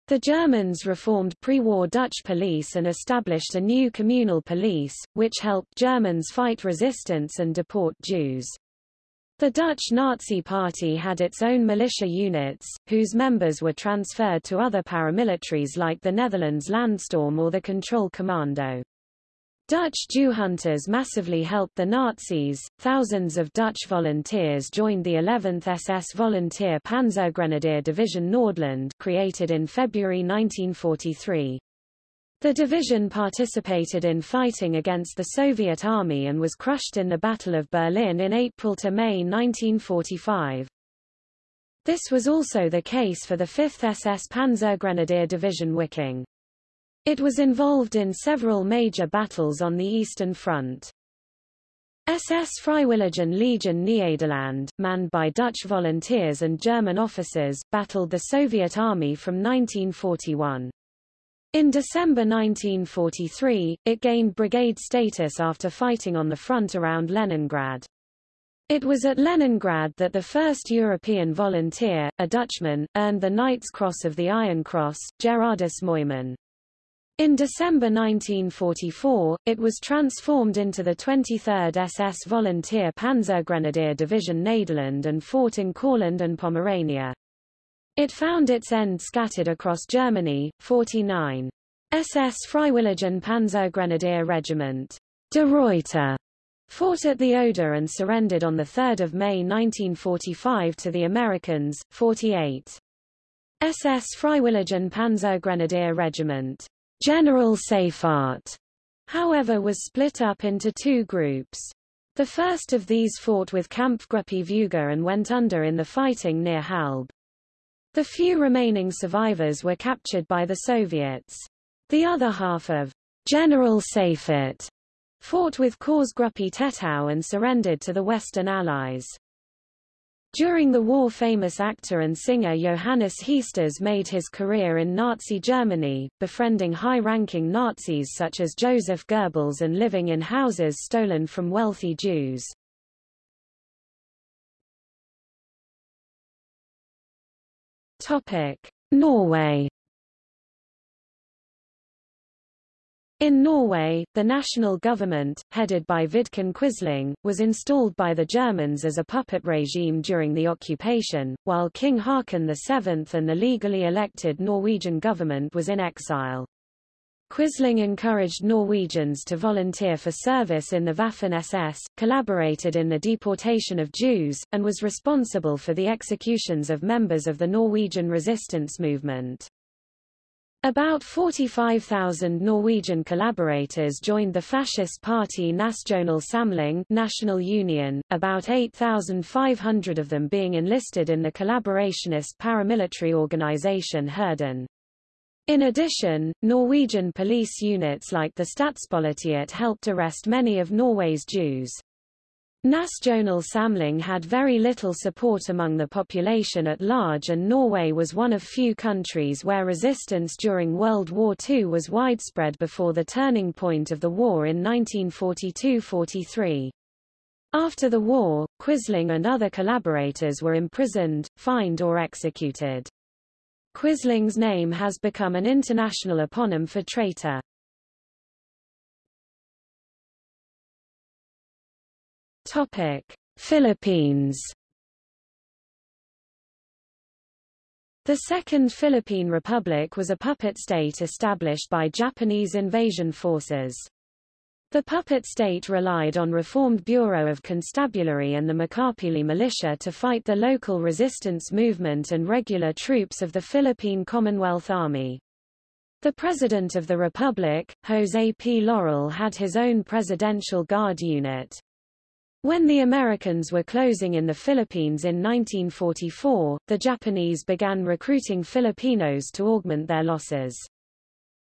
A: The Germans reformed pre-war Dutch police and established a new communal police, which helped Germans fight resistance and deport Jews. The Dutch Nazi Party had its own militia units, whose members were transferred to other paramilitaries like the Netherlands Landstorm or the Control Commando. Dutch Jew hunters massively helped the Nazis. Thousands of Dutch volunteers joined the 11th SS Volunteer Panzergrenadier Division Nordland, created in February 1943. The division participated in fighting against the Soviet Army and was crushed in the Battle of Berlin in April to May 1945. This was also the case for the 5th SS Panzergrenadier Division Wiking. It was involved in several major battles on the Eastern Front. SS Freiwilligen Legion Nederland, manned by Dutch volunteers and German officers, battled the Soviet Army from 1941. In December 1943, it gained brigade status after fighting on the front around Leningrad. It was at Leningrad that the first European volunteer, a Dutchman, earned the Knight's Cross of the Iron Cross, Gerardus Mooyman. In December 1944, it was transformed into the 23rd SS Volunteer Panzergrenadier Division Nederland and fought in Courland and Pomerania. It found its end scattered across Germany, 49. SS Freiwilligen Panzergrenadier Regiment De Ruyter fought at the Oder and surrendered on 3 May 1945 to the Americans, 48. SS Freiwilligen Panzergrenadier Regiment General Seyfarth, however was split up into two groups. The first of these fought with Kampfgruppe Vogel and went under in the fighting near Halbe. The few remaining survivors were captured by the Soviets. The other half of General Seyfarth fought with Korpsgruppe Tettau and surrendered to the Western Allies. During the war famous actor and singer Johannes Heesters made his career in Nazi Germany, befriending high-ranking Nazis such as Joseph Goebbels and living in houses stolen from wealthy Jews. Norway. In Norway, the national government, headed by Vidkun Quisling, was installed by the Germans as a puppet regime during the occupation, while King Haakon VII and the legally elected Norwegian government was in exile. Quisling encouraged Norwegians to volunteer for service in the Waffen-SS, collaborated in the deportation of Jews, and was responsible for the executions of members of the Norwegian resistance movement. About 45,000 Norwegian collaborators joined the fascist party Nasjonal Samling National Union, about 8,500 of them being enlisted in the collaborationist paramilitary organization Hirden. In addition, Norwegian police units like the Statspolitiet helped arrest many of Norway's Jews. Nasjonal Samling had very little support among the population at large and Norway was one of few countries where resistance during World War II was widespread before the turning point of the war in 1942–43. After the war, Quisling and other collaborators were imprisoned, fined or executed. Quisling's name has become an international eponym for traitor. Topic: Philippines. The Second Philippine Republic was a puppet state established by Japanese invasion forces. The puppet state relied on reformed Bureau of Constabulary and the Makapili militia to fight the local resistance movement and regular troops of the Philippine Commonwealth Army. The President of the Republic, Jose P. Laurel had his own Presidential Guard unit. When the Americans were closing in the Philippines in 1944, the Japanese began recruiting Filipinos to augment their losses.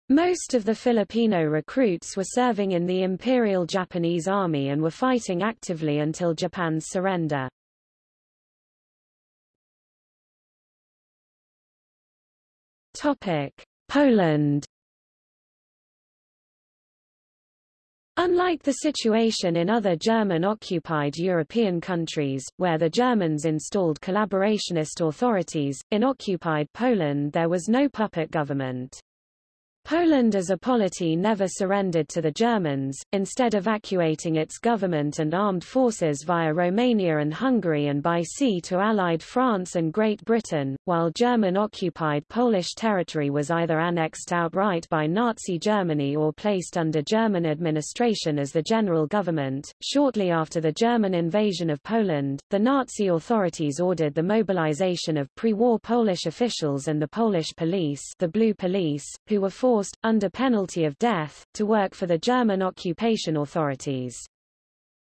A: Most of the Filipino recruits were serving in the Imperial Japanese Army and were fighting actively until Japan's surrender. Topic: Poland Unlike the situation in other German-occupied European countries, where the Germans installed collaborationist authorities, in occupied Poland there was no puppet government. Poland as a polity never surrendered to the Germans, instead evacuating its government and armed forces via Romania and Hungary and by sea to Allied France and Great Britain, while German-occupied Polish territory was either annexed outright by Nazi Germany or placed under German administration as the general government. Shortly after the German invasion of Poland, the Nazi authorities ordered the mobilization of pre-war Polish officials and the Polish police, the Blue Police, who were forced forced, under penalty of death, to work for the German occupation authorities.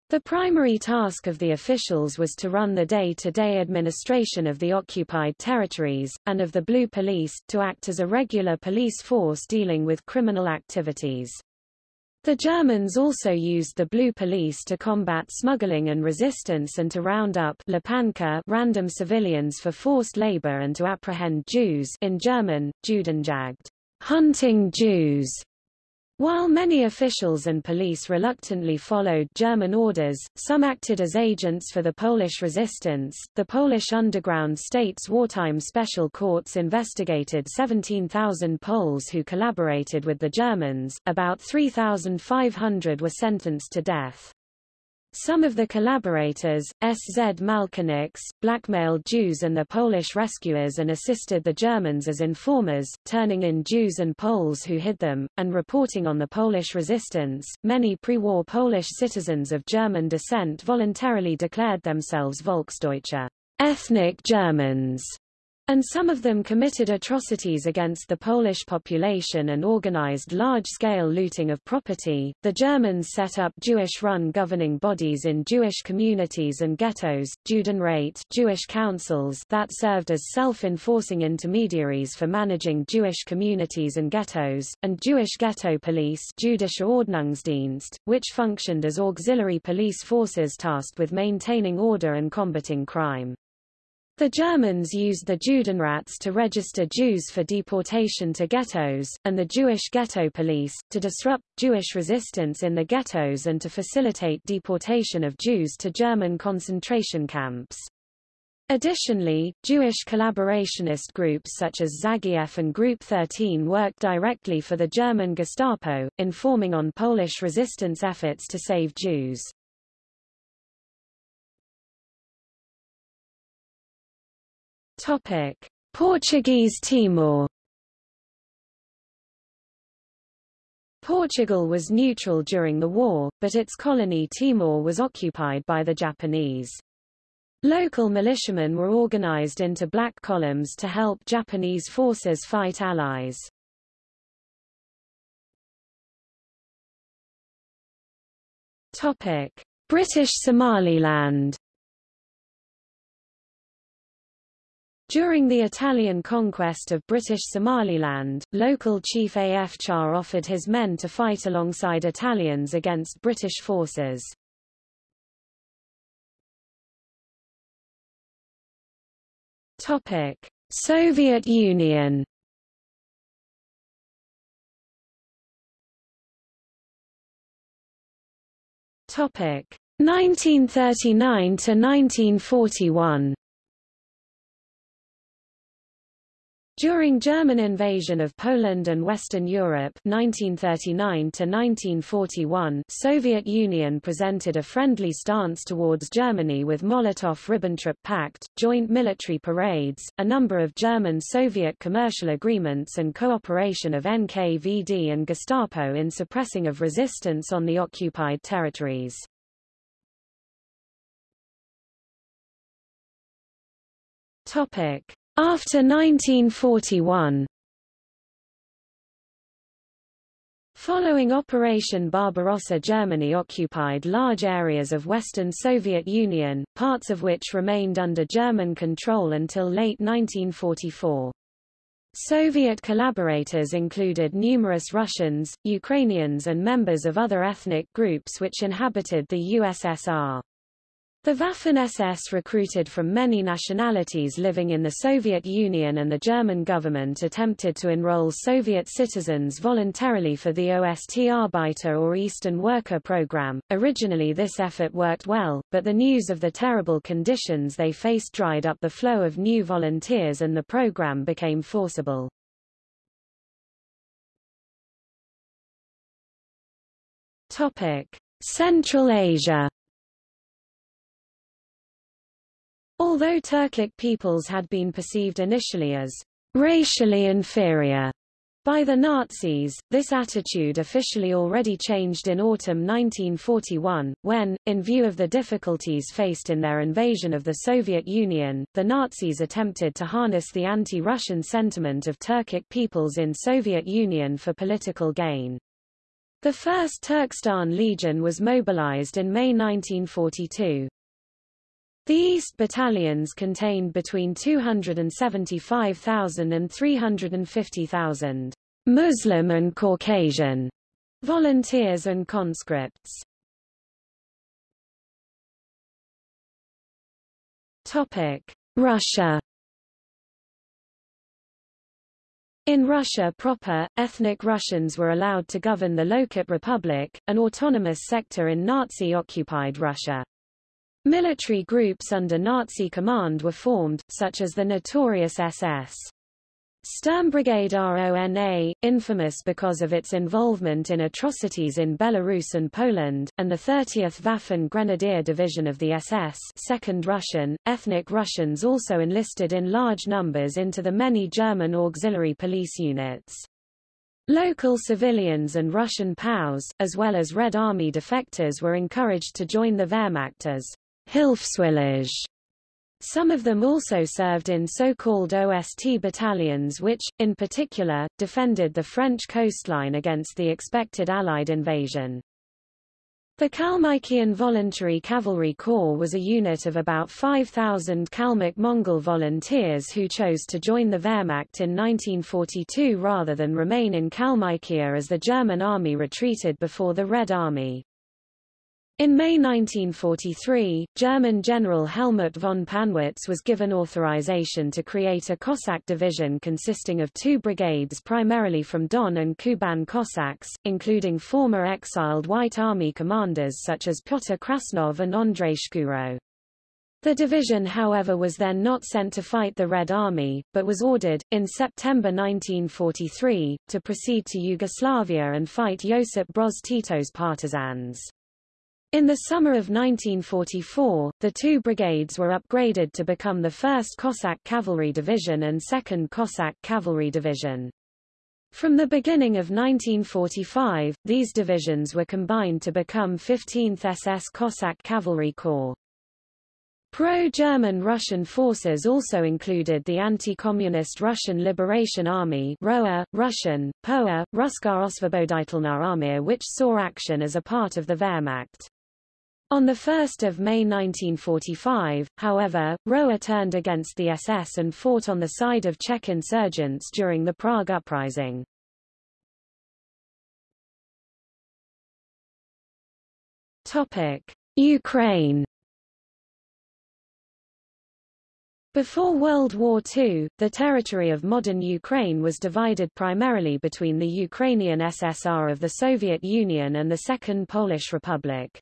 A: The primary task of the officials was to run the day-to-day -day administration of the occupied territories, and of the Blue Police, to act as a regular police force dealing with criminal activities. The Germans also used the Blue Police to combat smuggling and resistance and to round up random civilians for forced labor and to apprehend Jews in German, Judenjagd hunting Jews. While many officials and police reluctantly followed German orders, some acted as agents for the Polish resistance. The Polish underground state's wartime special courts investigated 17,000 Poles who collaborated with the Germans, about 3,500 were sentenced to death. Some of the collaborators, SZ Malkiniks, blackmailed Jews and the Polish rescuers and assisted the Germans as informers, turning in Jews and Poles who hid them, and reporting on the Polish resistance. Many pre-war Polish citizens of German descent voluntarily declared themselves Volksdeutsche, ethnic Germans, and some of them committed atrocities against the Polish population and organized large-scale looting of property. The Germans set up Jewish-run governing bodies in Jewish communities and ghettos, Judenrat Jewish councils that served as self-enforcing intermediaries for managing Jewish communities and ghettos, and Jewish ghetto police Jüdische Ordnungsdienst, which functioned as auxiliary police forces tasked with maintaining order and combating crime. The Germans used the Judenrats to register Jews for deportation to ghettos, and the Jewish ghetto police, to disrupt Jewish resistance in the ghettos and to facilitate deportation of Jews to German concentration camps. Additionally, Jewish collaborationist groups such as Żagiew and Group 13 worked directly for the German Gestapo, informing on Polish resistance efforts to save Jews. Topic: Portuguese Timor. Portugal was neutral during the war, but its colony Timor was occupied by the Japanese. Local militiamen were organized into black columns to help Japanese forces fight allies. Topic: British Somaliland During the Italian conquest of British Somaliland, local chief A.F. Char offered his men to fight alongside Italians against British forces. Topic: Soviet Union. Topic: 1939 to 1941. During German invasion of Poland and Western Europe 1939 Soviet Union presented a friendly stance towards Germany with Molotov-Ribbentrop Pact, joint military parades, a number of German-Soviet commercial agreements and cooperation of NKVD and Gestapo in suppressing of resistance on the occupied territories. Topic. After 1941 Following Operation Barbarossa Germany occupied large areas of Western Soviet Union, parts of which remained under German control until late 1944. Soviet collaborators included numerous Russians, Ukrainians and members of other ethnic groups which inhabited the USSR. The Waffen-SS recruited from many nationalities living in the Soviet Union and the German government attempted to enroll Soviet citizens voluntarily for the Ostarbeiter or Eastern Worker program. Originally this effort worked well, but the news of the terrible conditions they faced dried up the flow of new volunteers and the program became forcible. Topic: Central Asia Although Turkic peoples had been perceived initially as racially inferior by the Nazis, this attitude officially already changed in autumn 1941, when, in view of the difficulties faced in their invasion of the Soviet Union, the Nazis attempted to harness the anti-Russian sentiment of Turkic peoples in Soviet Union for political gain. The 1st Turkestan Legion was mobilized in May 1942. The East battalions contained between 275,000 and 350,000 Muslim and Caucasian volunteers and conscripts. Topic: Russia In Russia proper, ethnic Russians were allowed to govern the Lokot Republic, an autonomous sector in Nazi-occupied Russia. Military groups under Nazi command were formed, such as the notorious SS. Sturmbrigade RONA, infamous because of its involvement in atrocities in Belarus and Poland, and the 30th Waffen Grenadier Division of the SS Second Russian, ethnic Russians also enlisted in large numbers into the many German auxiliary police units. Local civilians and Russian POWs, as well as Red Army defectors were encouraged to join the Wehrmacht as Hilfswillige. Some of them also served in so-called OST battalions which, in particular, defended the French coastline against the expected Allied invasion. The Kalmykian Voluntary Cavalry Corps was a unit of about 5,000 Kalmyk Mongol volunteers who chose to join the Wehrmacht in 1942 rather than remain in Kalmykia as the German army retreated before the Red Army. In May 1943, German General Helmut von Pannwitz was given authorization to create a Cossack division consisting of two brigades primarily from Don and Kuban Cossacks, including former exiled White Army commanders such as Pyotr Krasnov and Andrei Shkuro. The division however was then not sent to fight the Red Army, but was ordered, in September 1943, to proceed to Yugoslavia and fight Josip Broz Tito's partisans. In the summer of 1944, the two brigades were upgraded to become the 1st Cossack Cavalry Division and 2nd Cossack Cavalry Division. From the beginning of 1945, these divisions were combined to become 15th SS Cossack Cavalry Corps. Pro-German Russian forces also included the anti-communist Russian Liberation Army ROA, Russian, POA, Ruska Osvoboditelna Armia which saw action as a part of the Wehrmacht. On 1 May 1945, however, Roa turned against the SS and fought on the side of Czech insurgents during the Prague Uprising. Ukraine Before World War II, the territory of modern Ukraine was divided primarily between the Ukrainian SSR of the Soviet Union and the Second Polish Republic.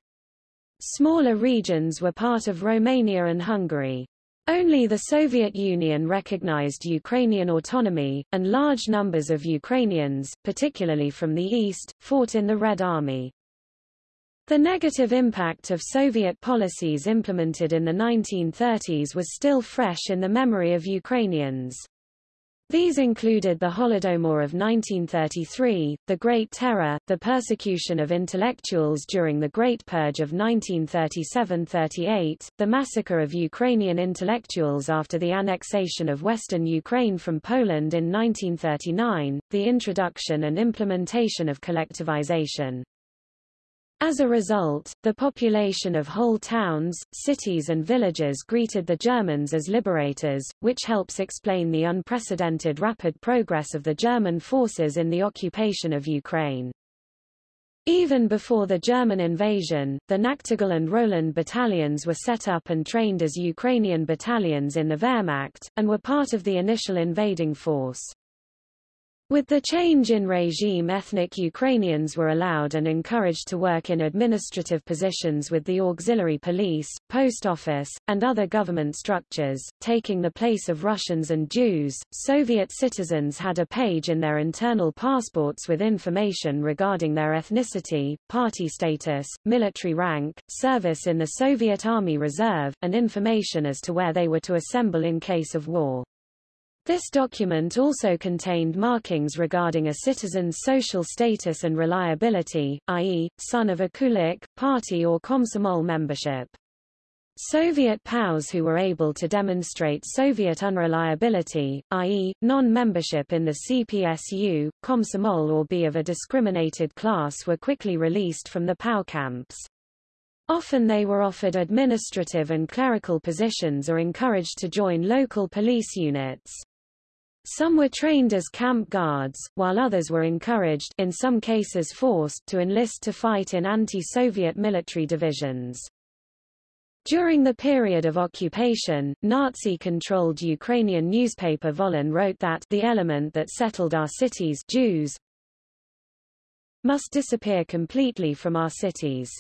A: Smaller regions were part of Romania and Hungary. Only the Soviet Union recognized Ukrainian autonomy, and large numbers of Ukrainians, particularly from the east, fought in the Red Army. The negative impact of Soviet policies implemented in the 1930s was still fresh in the memory of Ukrainians. These included the Holodomor of 1933, the Great Terror, the persecution of intellectuals during the Great Purge of 1937–38, the massacre of Ukrainian intellectuals after the annexation of western Ukraine from Poland in 1939, the introduction and implementation of collectivization. As a result, the population of whole towns, cities and villages greeted the Germans as liberators, which helps explain the unprecedented rapid progress of the German forces in the occupation of Ukraine. Even before the German invasion, the Nachtigall and Roland battalions were set up and trained as Ukrainian battalions in the Wehrmacht, and were part of the initial invading force. With the change in regime ethnic Ukrainians were allowed and encouraged to work in administrative positions with the auxiliary police, post office, and other government structures, taking the place of Russians and Jews. Soviet citizens had a page in their internal passports with information regarding their ethnicity, party status, military rank, service in the Soviet Army Reserve, and information as to where they were to assemble in case of war. This document also contained markings regarding a citizen's social status and reliability, i.e., son of a kulak, party or komsomol membership. Soviet POWs who were able to demonstrate Soviet unreliability, i.e., non-membership in the CPSU, Komsomol or be of a discriminated class were quickly released from the POW camps. Often they were offered administrative and clerical positions or encouraged to join local police units. Some were trained as camp guards, while others were encouraged in some cases forced to enlist to fight in anti-Soviet military divisions. During the period of occupation, Nazi-controlled Ukrainian newspaper Volyn wrote that the element that settled our cities Jews must disappear completely from our cities.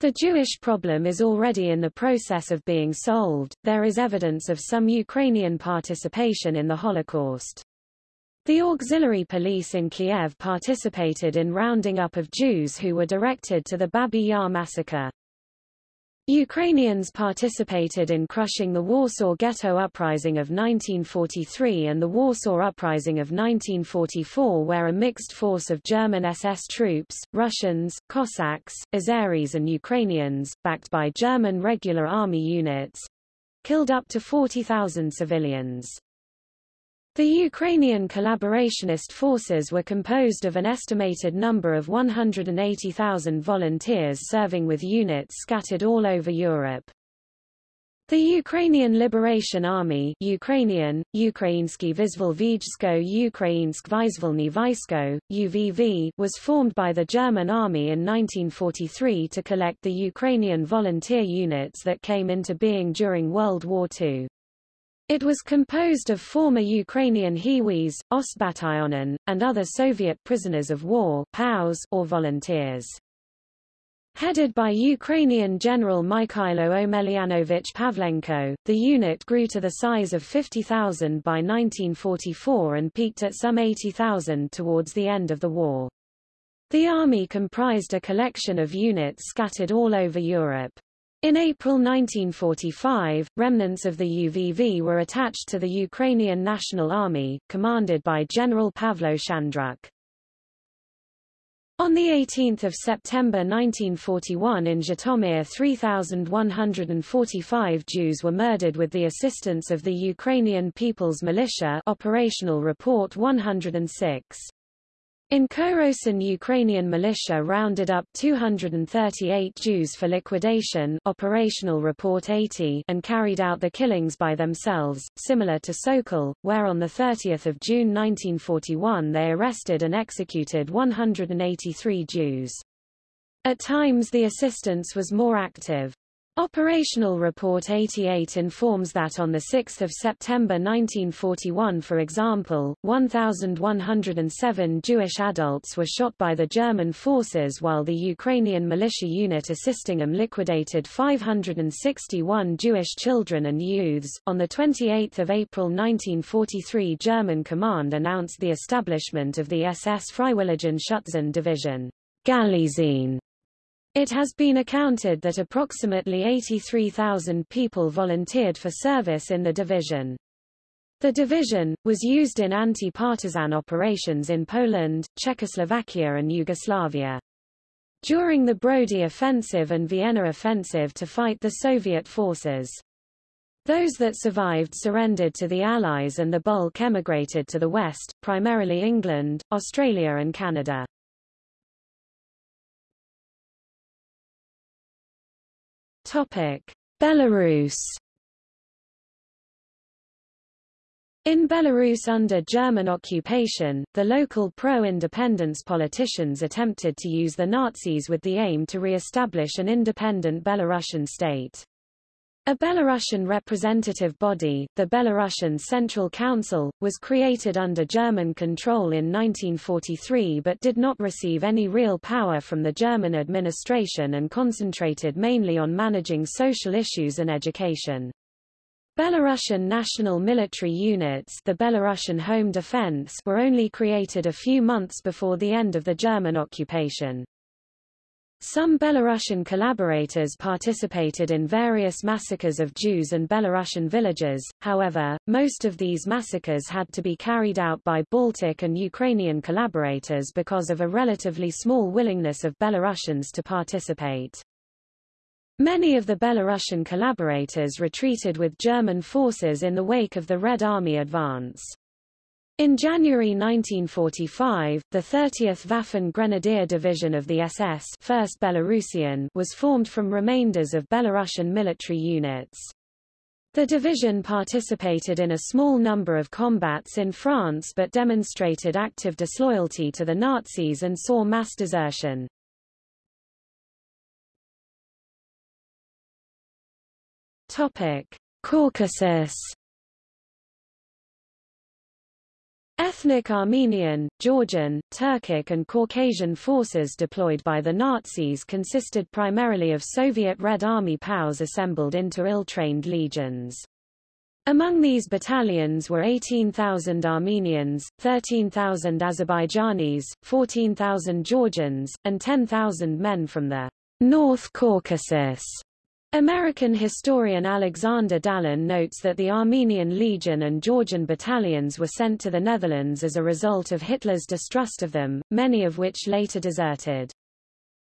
A: The Jewish problem is already in the process of being solved. There is evidence of some Ukrainian participation in the Holocaust. The auxiliary police in Kiev participated in rounding up of Jews who were directed to the Babi Yar massacre. Ukrainians participated in crushing the Warsaw Ghetto Uprising of 1943 and the Warsaw Uprising of 1944 where a mixed force of German SS troops, Russians, Cossacks, Azeris and Ukrainians, backed by German regular army units, killed up to 40,000 civilians. The Ukrainian collaborationist forces were composed of an estimated number of 180,000 volunteers serving with units scattered all over Europe. The Ukrainian Liberation Army Ukrainian, UVV was formed by the German army in 1943 to collect the Ukrainian volunteer units that came into being during World War II. It was composed of former Ukrainian Hiwis, Ostbatalyonen, and other Soviet prisoners of war POWs or volunteers. Headed by Ukrainian General Mikhailo Omelianovich Pavlenko, the unit grew to the size of 50,000 by 1944 and peaked at some 80,000 towards the end of the war. The army comprised a collection of units scattered all over Europe. In April 1945, remnants of the UVV were attached to the Ukrainian National Army, commanded by General Pavlo Shandruk. On 18 September 1941 in Zhytomyr 3,145 Jews were murdered with the assistance of the Ukrainian People's Militia Operational Report 106. In Korosten Ukrainian militia rounded up 238 Jews for liquidation Operational Report 80 and carried out the killings by themselves, similar to Sokal, where on 30 June 1941 they arrested and executed 183 Jews. At times the assistance was more active. Operational Report 88 informs that on 6 September 1941 for example, 1,107 Jewish adults were shot by the German forces while the Ukrainian militia unit assisting them liquidated 561 Jewish children and youths. On 28 April 1943 German command announced the establishment of the SS Freiwilligen Schützen Division. Galizien it has been accounted that approximately 83,000 people volunteered for service in the division. The division, was used in anti-partisan operations in Poland, Czechoslovakia and Yugoslavia. During the Brody Offensive and Vienna Offensive to fight the Soviet forces. Those that survived surrendered to the Allies and the bulk emigrated to the West, primarily England, Australia and Canada. Topic: Belarus In Belarus under German occupation, the local pro-independence politicians attempted to use the Nazis with the aim to re-establish an independent Belarusian state. A Belarusian representative body, the Belarusian Central Council, was created under German control in 1943 but did not receive any real power from the German administration and concentrated mainly on managing social issues and education. Belarusian national military units the Belarusian Home Defense were only created a few months before the end of the German occupation. Some Belarusian collaborators participated in various massacres of Jews and Belarusian villages, however, most of these massacres had to be carried out by Baltic and Ukrainian collaborators because of a relatively small willingness of Belarusians to participate. Many of the Belarusian collaborators retreated with German forces in the wake of the Red Army advance. In January 1945, the 30th Waffen Grenadier Division of the SS 1st Belarusian was formed from remainders of Belarusian military units. The division participated in a small number of combats in France but demonstrated active disloyalty to the Nazis and saw mass desertion. Topic: Caucasus Ethnic Armenian, Georgian, Turkic and Caucasian forces deployed by the Nazis consisted primarily of Soviet Red Army POWs assembled into ill-trained legions. Among these battalions were 18,000 Armenians, 13,000 Azerbaijanis, 14,000 Georgians, and 10,000 men from the North Caucasus. American historian Alexander Dallin notes that the Armenian Legion and Georgian battalions were sent to the Netherlands as a result of Hitler's distrust of them, many of which later deserted.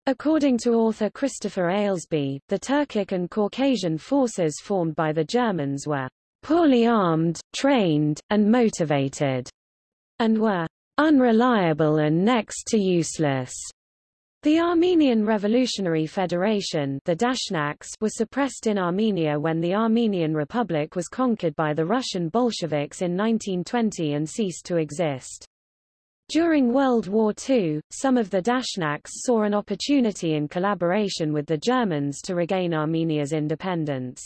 A: According to author Christopher Ailsby, the Turkic and Caucasian forces formed by the Germans were poorly armed, trained, and motivated, and were unreliable and next to useless. The Armenian Revolutionary Federation the Dashnaks were suppressed in Armenia when the Armenian Republic was conquered by the Russian Bolsheviks in 1920 and ceased to exist. During World War II, some of the Dashnaks saw an opportunity in collaboration with the Germans to regain Armenia's independence.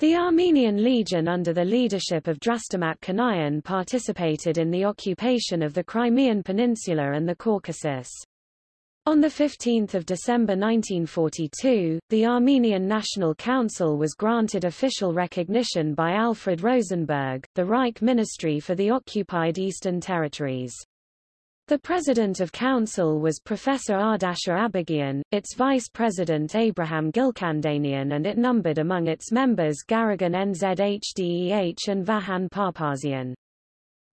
A: The Armenian Legion under the leadership of Drastamat Kanayan participated in the occupation of the Crimean Peninsula and the Caucasus. On 15 December 1942, the Armenian National Council was granted official recognition by Alfred Rosenberg, the Reich Ministry for the occupied Eastern Territories. The president of council was Professor Ardashir Abeghian, its vice president Abraham Gilkandanian and it numbered among its members Garegin Nzhdeh and Vahan Papazian.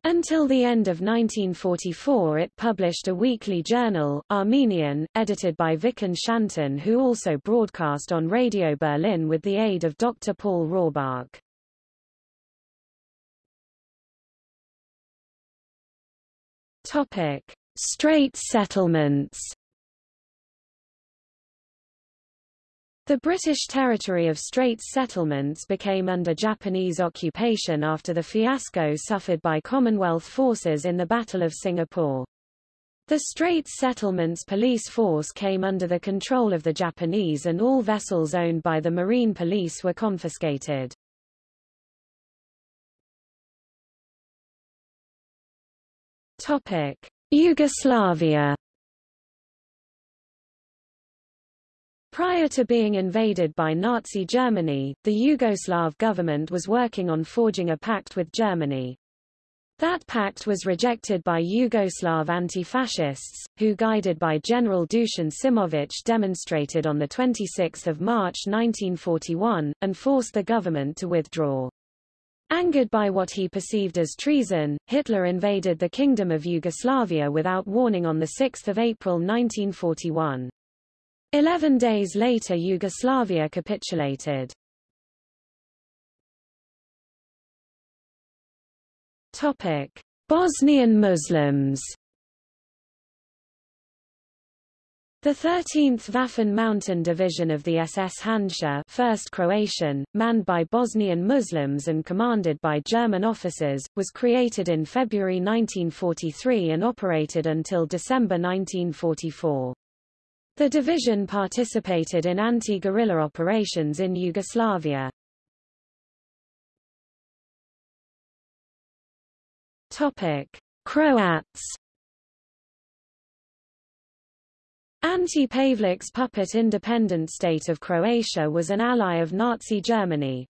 A: Until the end of 1944 it published a weekly journal, Armenian, edited by Vikon Shanton who also broadcast on Radio Berlin with the aid of Dr. Paul Rohrbach. Straits settlements The British territory of Straits settlements became under Japanese occupation after the fiasco suffered by Commonwealth forces in the Battle of Singapore. The Straits Settlements police force came under the control of the Japanese and all vessels owned by the Marine Police were confiscated. Yugoslavia Prior to being invaded by Nazi Germany, the Yugoslav government was working on forging a pact with Germany. That pact was rejected by Yugoslav anti-fascists, who guided by General Dusan Simovic demonstrated on 26 March 1941, and forced the government to withdraw. Angered by what he perceived as treason, Hitler invaded the Kingdom of Yugoslavia without warning on 6 April 1941. Eleven days later Yugoslavia capitulated. Bosnian Muslims The 13th Waffen Mountain Division of the SS Handschar 1st Croatian, manned by Bosnian Muslims and commanded by German officers, was created in February 1943 and operated until December 1944. The division participated in anti-guerrilla operations in Yugoslavia. Topic: Croats Ante-Pavelić's puppet independent state of Croatia was an ally of Nazi Germany.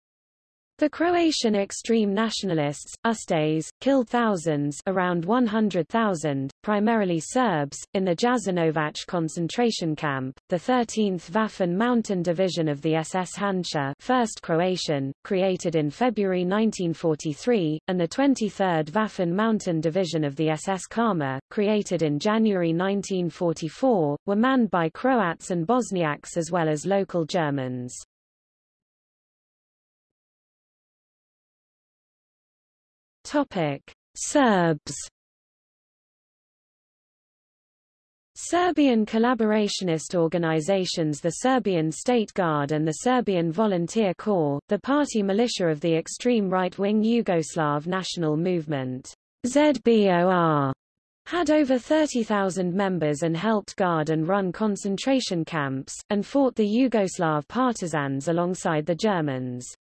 A: The Croatian extreme nationalists, Ustaše, killed thousands around 100,000, primarily Serbs, in the Jasenovac concentration camp. The 13th Waffen Mountain Division of the SS Handschar 1st Croatian, created in February 1943, and the 23rd Waffen Mountain Division of the SS Kama, created in January 1944, were manned by Croats and Bosniaks as well as local Germans. Topic: Serbs. Serbian collaborationist organizations the Serbian State Guard and the Serbian Volunteer Corps, the party militia of the extreme right-wing Yugoslav national movement, ZBOR, had over 30,000 members and helped guard and run concentration camps, and fought the Yugoslav partisans alongside the Germans.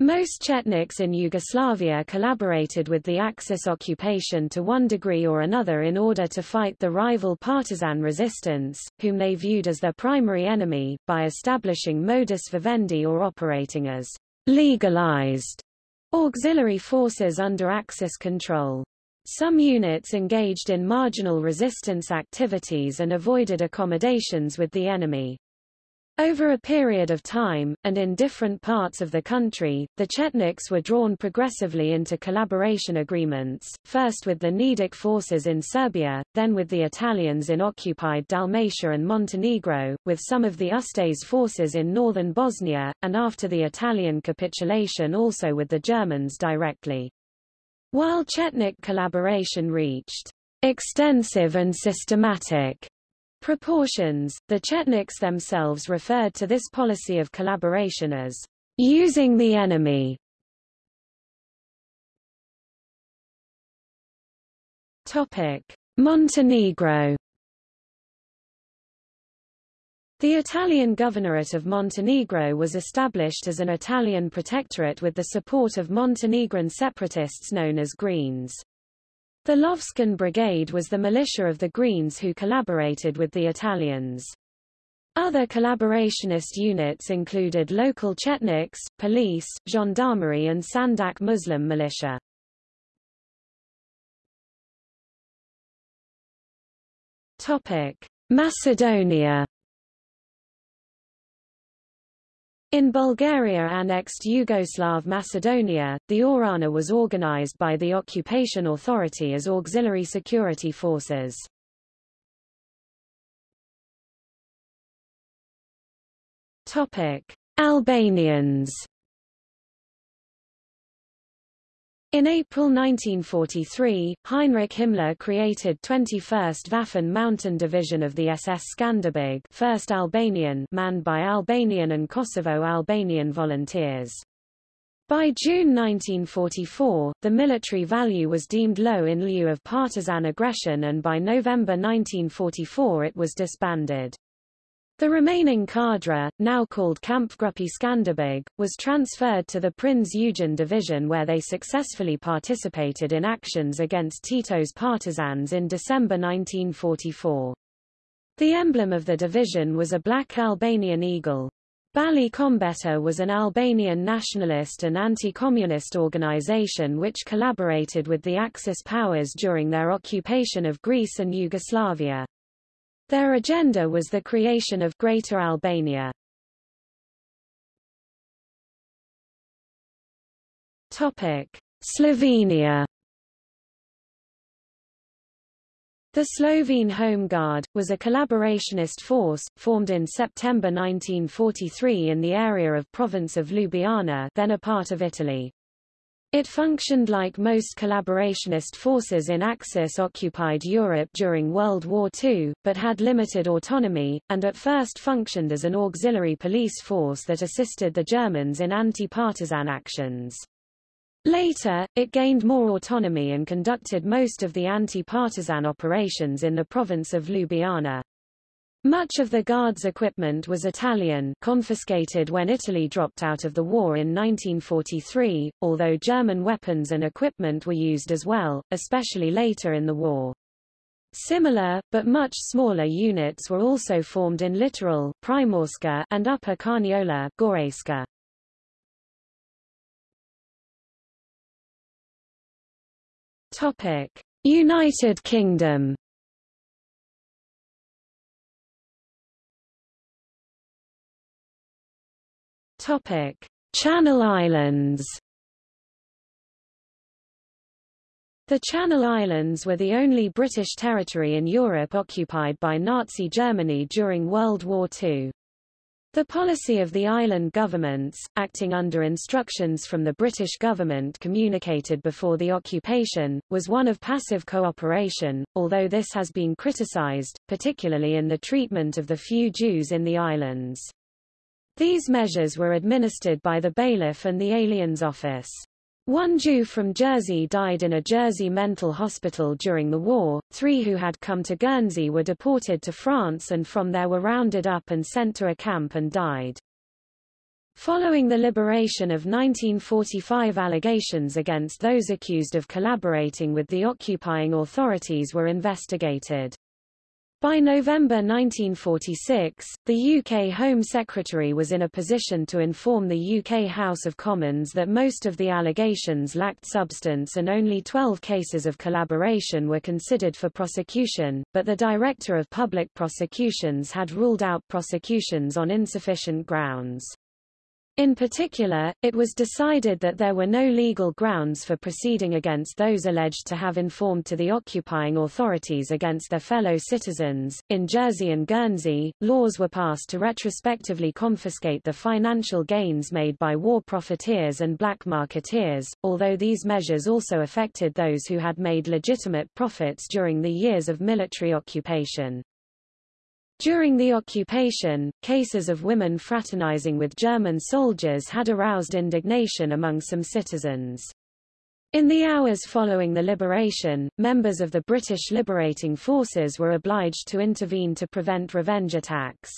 A: Most Chetniks in Yugoslavia collaborated with the Axis occupation to one degree or another in order to fight the rival partisan resistance, whom they viewed as their primary enemy, by establishing modus vivendi or operating as legalized auxiliary forces under Axis control. Some units engaged in marginal resistance activities and avoided accommodations with the enemy. Over a period of time, and in different parts of the country, the Chetniks were drawn progressively into collaboration agreements, first with the Nedic forces in Serbia, then with the Italians in occupied Dalmatia and Montenegro, with some of the Ustase forces in northern Bosnia, and after the Italian capitulation also with the Germans directly. While Chetnik collaboration reached extensive and systematic proportions, the Chetniks themselves referred to this policy of collaboration as using the enemy. Topic: Montenegro The Italian governorate of Montenegro was established as an Italian protectorate with the support of Montenegrin separatists known as Greens. The Lovćen Brigade was the militia of the Greens who collaborated with the Italians. Other collaborationist units included local Chetniks, police, gendarmerie and Sandžak Muslim militia. Macedonia In Bulgaria-annexed Yugoslav Macedonia, the Ohrana was organized by the occupation authority as auxiliary security forces. Albanians In April 1943, Heinrich Himmler created 21st Waffen Mountain Division of the SS Skanderbeg 1st Albanian manned by Albanian and Kosovo-Albanian volunteers. By June 1944, the military value was deemed low in lieu of partisan aggression and by November 1944 it was disbanded. The remaining cadre, now called Kampfgruppe Skanderbeg, was transferred to the Prinz Eugen Division where they successfully participated in actions against Tito's partisans in December 1944. The emblem of the division was a black Albanian eagle. Bali Kombëtar was an Albanian nationalist and anti-communist organization which collaborated with the Axis powers during their occupation of Greece and Yugoslavia. Their agenda was the creation of Greater Albania. Topic: Slovenia The Slovene Home Guard, was a collaborationist force, formed in September 1943 in the area of province of Ljubljana then a part of Italy. It functioned like most collaborationist forces in Axis-occupied Europe during World War II, but had limited autonomy, and at first functioned as an auxiliary police force that assisted the Germans in anti-partisan actions. Later, it gained more autonomy and conducted most of the anti-partisan operations in the province of Ljubljana. Much of the Guards' equipment was Italian confiscated when Italy dropped out of the war in 1943, although German weapons and equipment were used as well, especially later in the war. Similar, but much smaller units were also formed in Littoral Primorska and Upper Carniola Gorenjska. United Kingdom Topic: Channel Islands. The Channel Islands were the only British territory in Europe occupied by Nazi Germany during World War II. The policy of the island governments, acting under instructions from the British government communicated before the occupation, was one of passive cooperation, although this has been criticised, particularly in the treatment of the few Jews in the islands. These measures were administered by the bailiff and the aliens office. One Jew from Jersey died in a Jersey mental hospital during the war, three who had come to Guernsey were deported to France and from there were rounded up and sent to a camp and died. Following the liberation of 1945 allegations against those accused of collaborating with the occupying authorities were investigated. By November 1946, the UK Home Secretary was in a position to inform the UK House of Commons that most of the allegations lacked substance and only 12 cases of collaboration were considered for prosecution, but the Director of Public Prosecutions had ruled out prosecutions on insufficient grounds. In particular, it was decided that there were no legal grounds for proceeding against those alleged to have informed to the occupying authorities against their fellow citizens. In Jersey and Guernsey, laws were passed to retrospectively confiscate the financial gains made by war profiteers and black marketeers, although these measures also affected those who had made legitimate profits during the years of military occupation. During the occupation, cases of women fraternizing with German soldiers had aroused indignation among some citizens. In the hours following the liberation, members of the British liberating forces were obliged to intervene to prevent revenge attacks.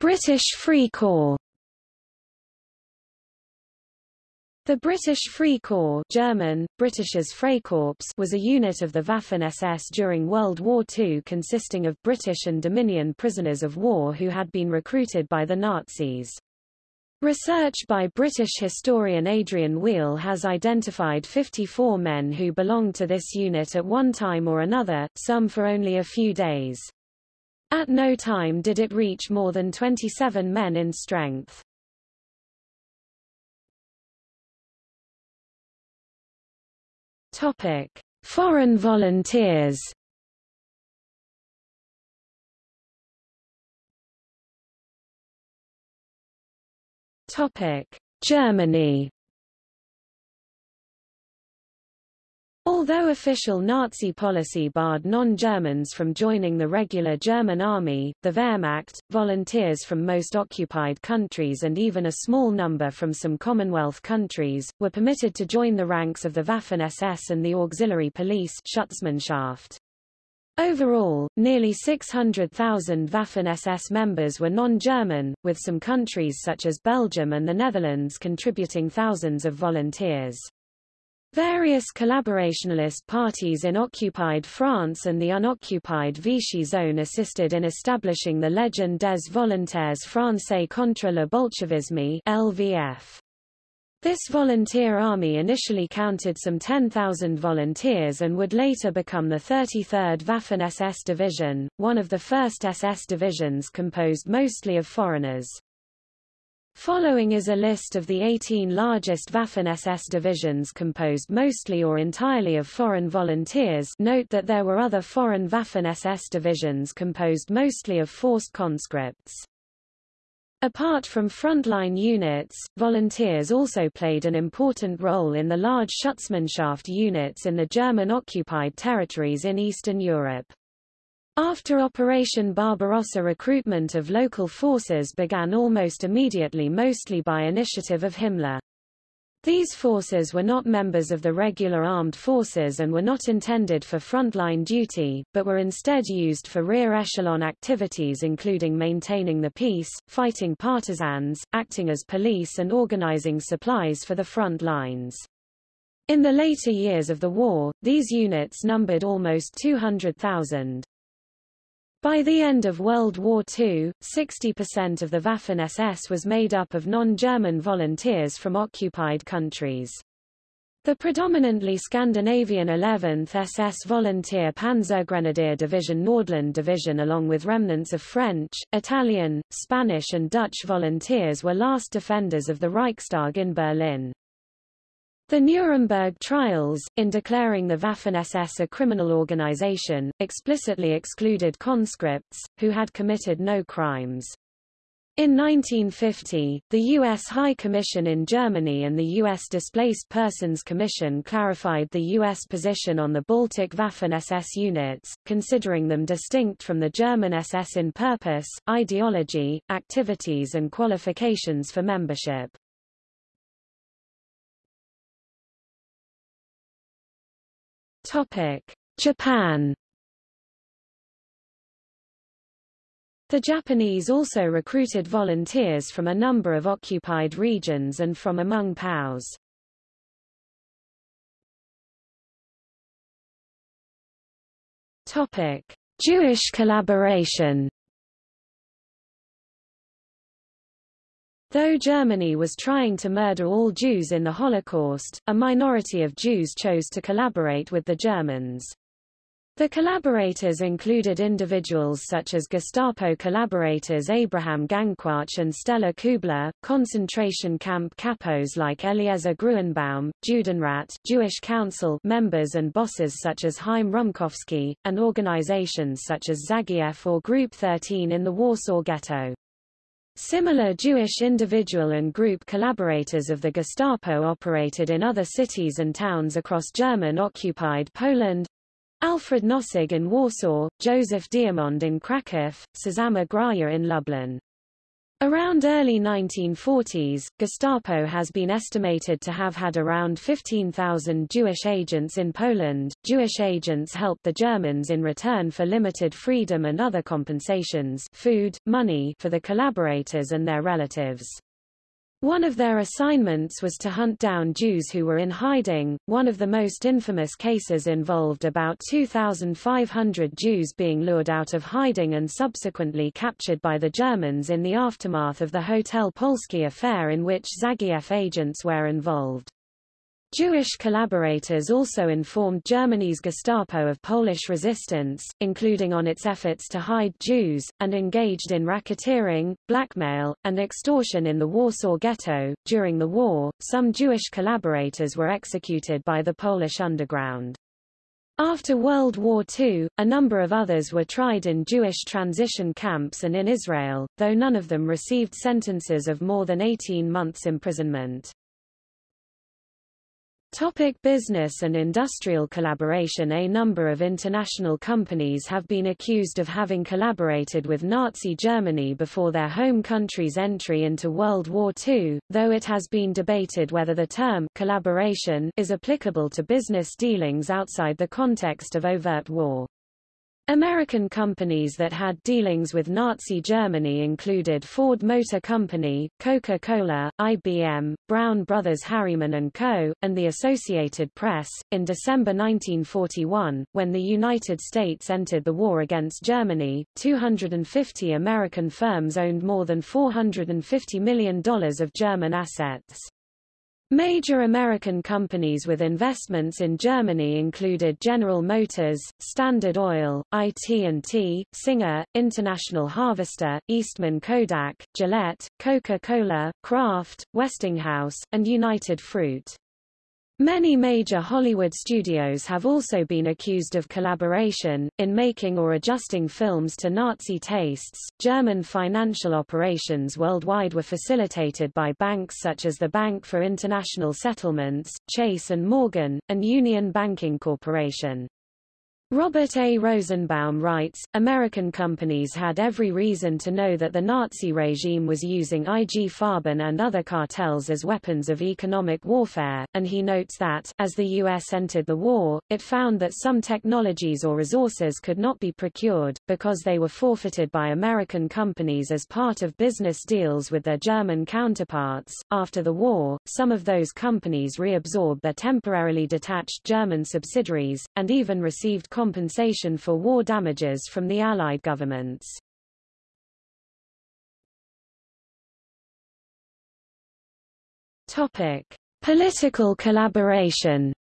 A: British Free Corps The British Free Corps German, Britisches Freikorps was a unit of the Waffen-SS during World War II consisting of British and Dominion prisoners of war who had been recruited by the Nazis. Research by British historian Adrian Weale has identified 54 men who belonged to this unit at one time or another, some for only a few days. At no time did it reach more than 27 men in strength. Topic: Foreign volunteers. Topic: Germany. Although official Nazi policy barred non-Germans from joining the regular German army, the Wehrmacht, volunteers from most occupied countries and even a small number from some Commonwealth countries, were permitted to join the ranks of the Waffen-SS and the auxiliary police Schutzmannschaft. Overall, nearly 600,000 Waffen-SS members were non-German, with some countries such as Belgium and the Netherlands contributing thousands of volunteers. Various collaborationalist parties in occupied France and the unoccupied Vichy zone assisted in establishing the Légion des Volontaires Français contre le Bolchevisme LVF. This volunteer army initially counted some 10,000 volunteers and would later become the 33rd Waffen-SS Division, one of the first SS divisions composed mostly of foreigners. Following is a list of the 18 largest Waffen-SS divisions composed mostly or entirely of foreign volunteers note that there were other foreign Waffen-SS divisions composed mostly of forced conscripts. Apart from frontline units, volunteers also played an important role in the large Schutzmannschaft units in the German-occupied territories in Eastern Europe. After Operation Barbarossa recruitment of local forces began almost immediately mostly by initiative of Himmler. These forces were not members of the regular armed forces and were not intended for frontline duty, but were instead used for rear echelon activities including maintaining the peace, fighting partisans, acting as police and organizing supplies for the front lines. In the later years of the war, these units numbered almost 200,000. By the end of World War II, 60% of the Waffen-SS was made up of non-German volunteers from occupied countries. The predominantly Scandinavian 11th SS Volunteer Panzergrenadier Division Nordland Division along with remnants of French, Italian, Spanish and Dutch volunteers were last defenders of the Reichstag in Berlin. The Nuremberg trials, in declaring the Waffen-SS a criminal organization, explicitly excluded conscripts, who had committed no crimes. In 1950, the U.S. High Commission in Germany and the U.S. Displaced Persons Commission clarified the U.S. position on the Baltic Waffen-SS units, considering them distinct from the German SS in purpose, ideology, activities and qualifications for membership. Japan The Japanese also recruited volunteers from a number of occupied regions and from among POWs. Topic: Jewish collaboration. Though Germany was trying to murder all Jews in the Holocaust, a minority of Jews chose to collaborate with the Germans. The collaborators included individuals such as Gestapo collaborators Abraham Gancwajch and Stella Kübler, concentration camp capos like Eliezer Gruenbaum, Judenrat, Jewish Council members and bosses such as Chaim Rumkowski, and organizations such as Żagiew or Group 13 in the Warsaw Ghetto. Similar Jewish individual and group collaborators of the Gestapo operated in other cities and towns across German-occupied Poland, Alfred Nossig in Warsaw, Joseph Diamond in Kraków, Szama Graja in Lublin. Around early 1940s, Gestapo has been estimated to have had around 15,000 Jewish agents in Poland. Jewish agents helped the Germans in return for limited freedom and other compensations food, money for the collaborators and their relatives. One of their assignments was to hunt down Jews who were in hiding. One of the most infamous cases involved about 2,500 Jews being lured out of hiding and subsequently captured by the Germans in the aftermath of the Hotel Polski affair in which Żagiew agents were involved. Jewish collaborators also informed Germany's Gestapo of Polish resistance, including on its efforts to hide Jews, and engaged in racketeering, blackmail, and extortion in the Warsaw Ghetto. During the war, some Jewish collaborators were executed by the Polish underground. After World War II, a number of others were tried in Jewish transition camps and in Israel, though none of them received sentences of more than 18 months imprisonment. Topic business and industrial collaboration A number of international companies have been accused of having collaborated with Nazi Germany before their home country's entry into World War II, though it has been debated whether the term collaboration is applicable to business dealings outside the context of overt war. American companies that had dealings with Nazi Germany included Ford Motor Company, Coca-Cola, IBM, Brown Brothers Harriman & Co., and the Associated Press. In December 1941, when the United States entered the war against Germany, 250 American firms owned more than $450 million of German assets. Major American companies with investments in Germany included General Motors, Standard Oil, IT&T, Singer, International Harvester, Eastman Kodak, Gillette, Coca-Cola, Kraft, Westinghouse, and United Fruit. Many major Hollywood studios have also been accused of collaboration, in making or adjusting films to Nazi tastes. German financial operations worldwide were facilitated by banks such as the Bank for International Settlements, Chase and Morgan, and Union Banking Corporation. Robert A. Rosenbaum writes, American companies had every reason to know that the Nazi regime was using IG Farben and other cartels as weapons of economic warfare, and he notes that, as the U.S. entered the war, it found that some technologies or resources could not be procured, because they were forfeited by American companies as part of business deals with their German counterparts. After the war, some of those companies reabsorbed their temporarily detached German subsidiaries, and even received compensation for war damages from the Allied governments. Topic: Political collaboration.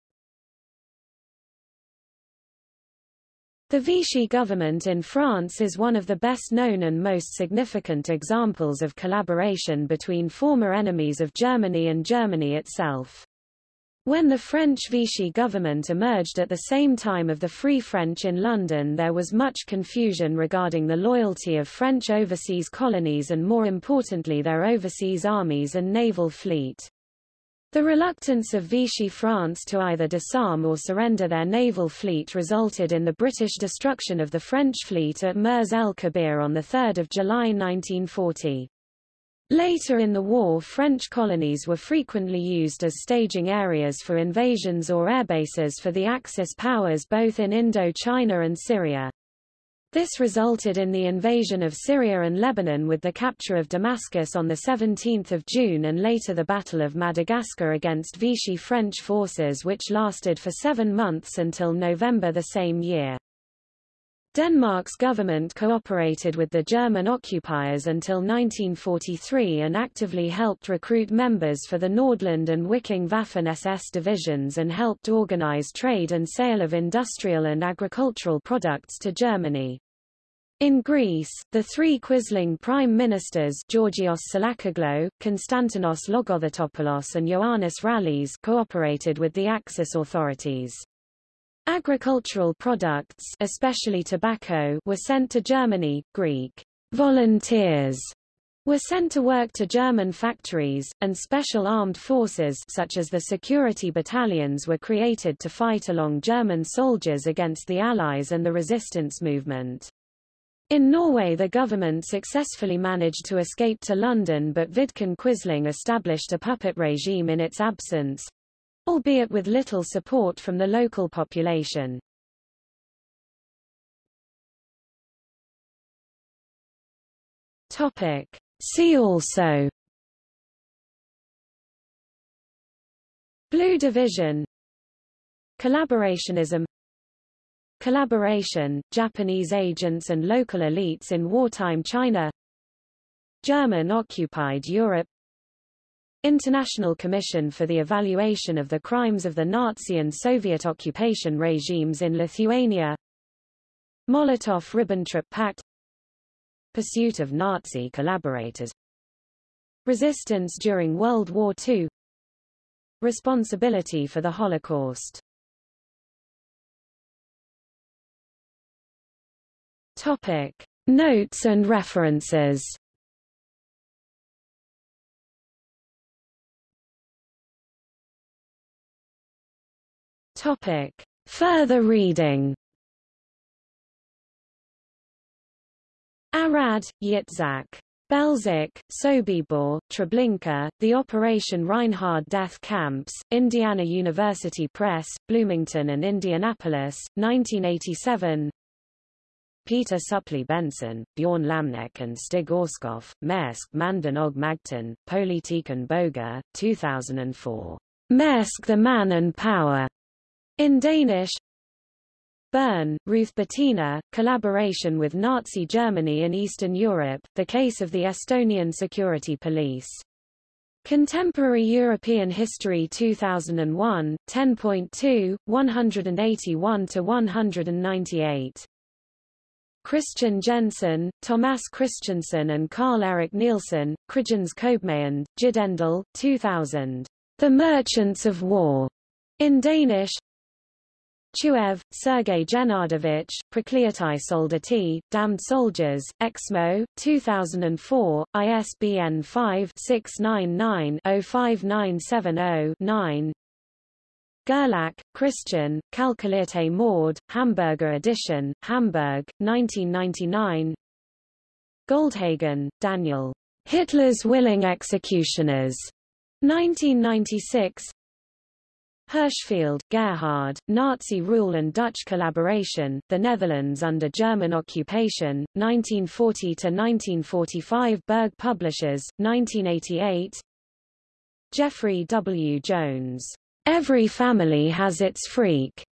A: The Vichy government in France is one of the best known and most significant examples of collaboration between former enemies of Germany and Germany itself. When the French Vichy government emerged at the same time of the Free French in London there was much confusion regarding the loyalty of French overseas colonies and more importantly their overseas armies and naval fleet. The reluctance of Vichy France to either disarm or surrender their naval fleet resulted in the British destruction of the French fleet at Mers el-Kabir on 3 July 1940. Later in the war French colonies were frequently used as staging areas for invasions or airbases for the Axis powers both in Indo-China and Syria. This resulted in the invasion of Syria and Lebanon with the capture of Damascus on 17 June and later the Battle of Madagascar against Vichy French forces which lasted for seven months until November the same year. Denmark's government cooperated with the German occupiers until 1943 and actively helped recruit members for the Nordland and Viking Waffen-SS divisions and helped organize trade and sale of industrial and agricultural products to Germany. In Greece, the three Quisling prime ministers Georgios Tsolakoglou, Konstantinos Logothetopoulos and Ioannis Rallis cooperated with the Axis authorities. Agricultural products especially tobacco were sent to Germany, Greek volunteers were sent to work to German factories, and special armed forces such as the security battalions were created to fight along German soldiers against the Allies and the resistance movement. In Norway the government successfully managed to escape to London but Vidkun Quisling established a puppet regime in its absence, albeit with little support from the local population. Topic. See also Blue Division Collaborationism Collaboration, Japanese agents and local elites in wartime China German-occupied Europe International Commission for the Evaluation of the Crimes of the Nazi and Soviet occupation regimes in Lithuania. Molotov-Ribbentrop Pact. Pursuit of Nazi collaborators. Resistance during World War II Responsibility for the Holocaust. Topic. Notes and references Topic. Further reading Arad, Yitzhak. Belzec, Sobibor, Treblinka, The Operation Reinhard Death Camps, Indiana University Press, Bloomington and Indianapolis, 1987 Peter Suppli Benson, Bjorn Lambek and Stig Orskov, Maersk Manden og Magten, Politiken Boga, 2004. Maersk the Man and Power. In Danish Birn, Ruth Bettina, Collaboration with Nazi Germany in Eastern Europe, The Case of the Estonian Security Police. Contemporary European History 2001, 10.2, 181-198. Christian Jensen, Thomas Christensen and Carl-Erik Nielsen, Krigens Kobmayand, Gyldendal, 2000. The Merchants of War. In Danish, Chuev, Sergei Gennadovich, Prokliatai Soldati, Damned Soldiers, Eksmo, 2004, ISBN 5-699-05970-9 Gerlach, Christian, Kalkulierte Mord, Hamburger edition, Hamburg, 1999 Goldhagen, Daniel. Hitler's Willing Executioners. 1996 Hirschfeld, Gerhard, Nazi Rule and Dutch Collaboration, The Netherlands under German Occupation, 1940–1945 Berg Publishers, 1988 Jeffrey W. Jones. Every Family Has Its Freak.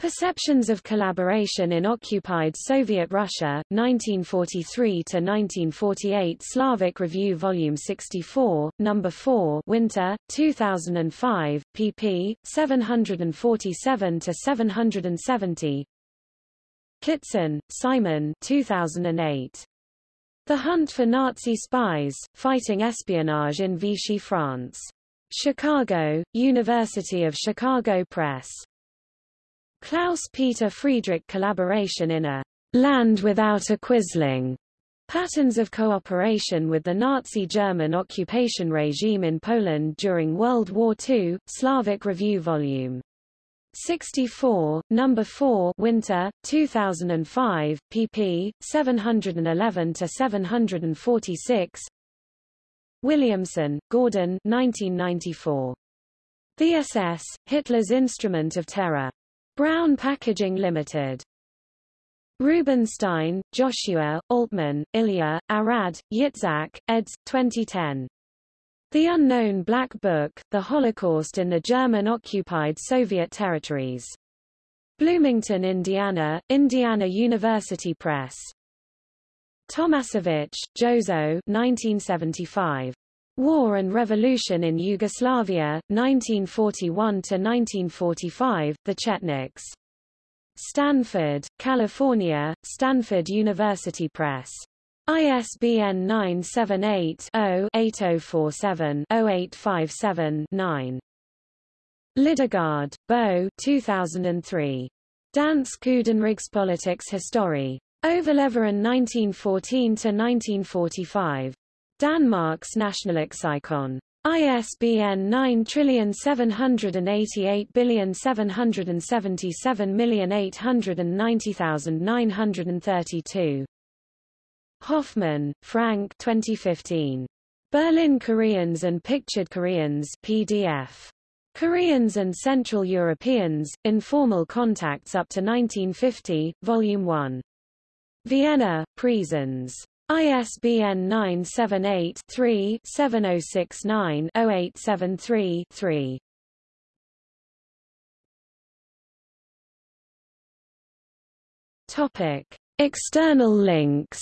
A: Perceptions of Collaboration in Occupied Soviet Russia, 1943–1948 Slavic Review Volume 64, No. 4 Winter, 2005, pp. 747–770 Kitson, Simon 2008. The Hunt for Nazi Spies, Fighting Espionage in Vichy France. Chicago, University of Chicago Press. Klaus-Peter Friedrich collaboration in a Land Without a Quisling Patterns of cooperation with the Nazi German occupation regime in Poland during World War II, Slavic Review Vol. 64, Number 4 Winter, 2005, pp. 711-746 Williamson, Gordon 1994. The SS, Hitler's Instrument of Terror. Brown Packaging Limited. Rubenstein, Joshua, Altman, Ilya, Arad, Yitzhak, eds. 2010. The Unknown Black Book, The Holocaust in the German-occupied Soviet Territories. Bloomington, Indiana, Indiana University Press. Tomasevich, Jozo 1975. War and Revolution in Yugoslavia, 1941–1945, The Chetniks. Stanford, California, Stanford University Press. ISBN 978-0-8047-0857-9. Lidegaard, Bo 2003. Dansk Udenrigspolitiks Historie. Overleveren 1914–1945. Danmarks Nationalleksikon. ISBN 9788777890932. Hoffmann, Frank 2015. Berlin Koreans and Pictured Koreans PDF. Koreans and Central Europeans, Informal Contacts up to 1950, Volume 1. Vienna, Praesens. ISBN 978-3-7069-0873-3. Topic. External links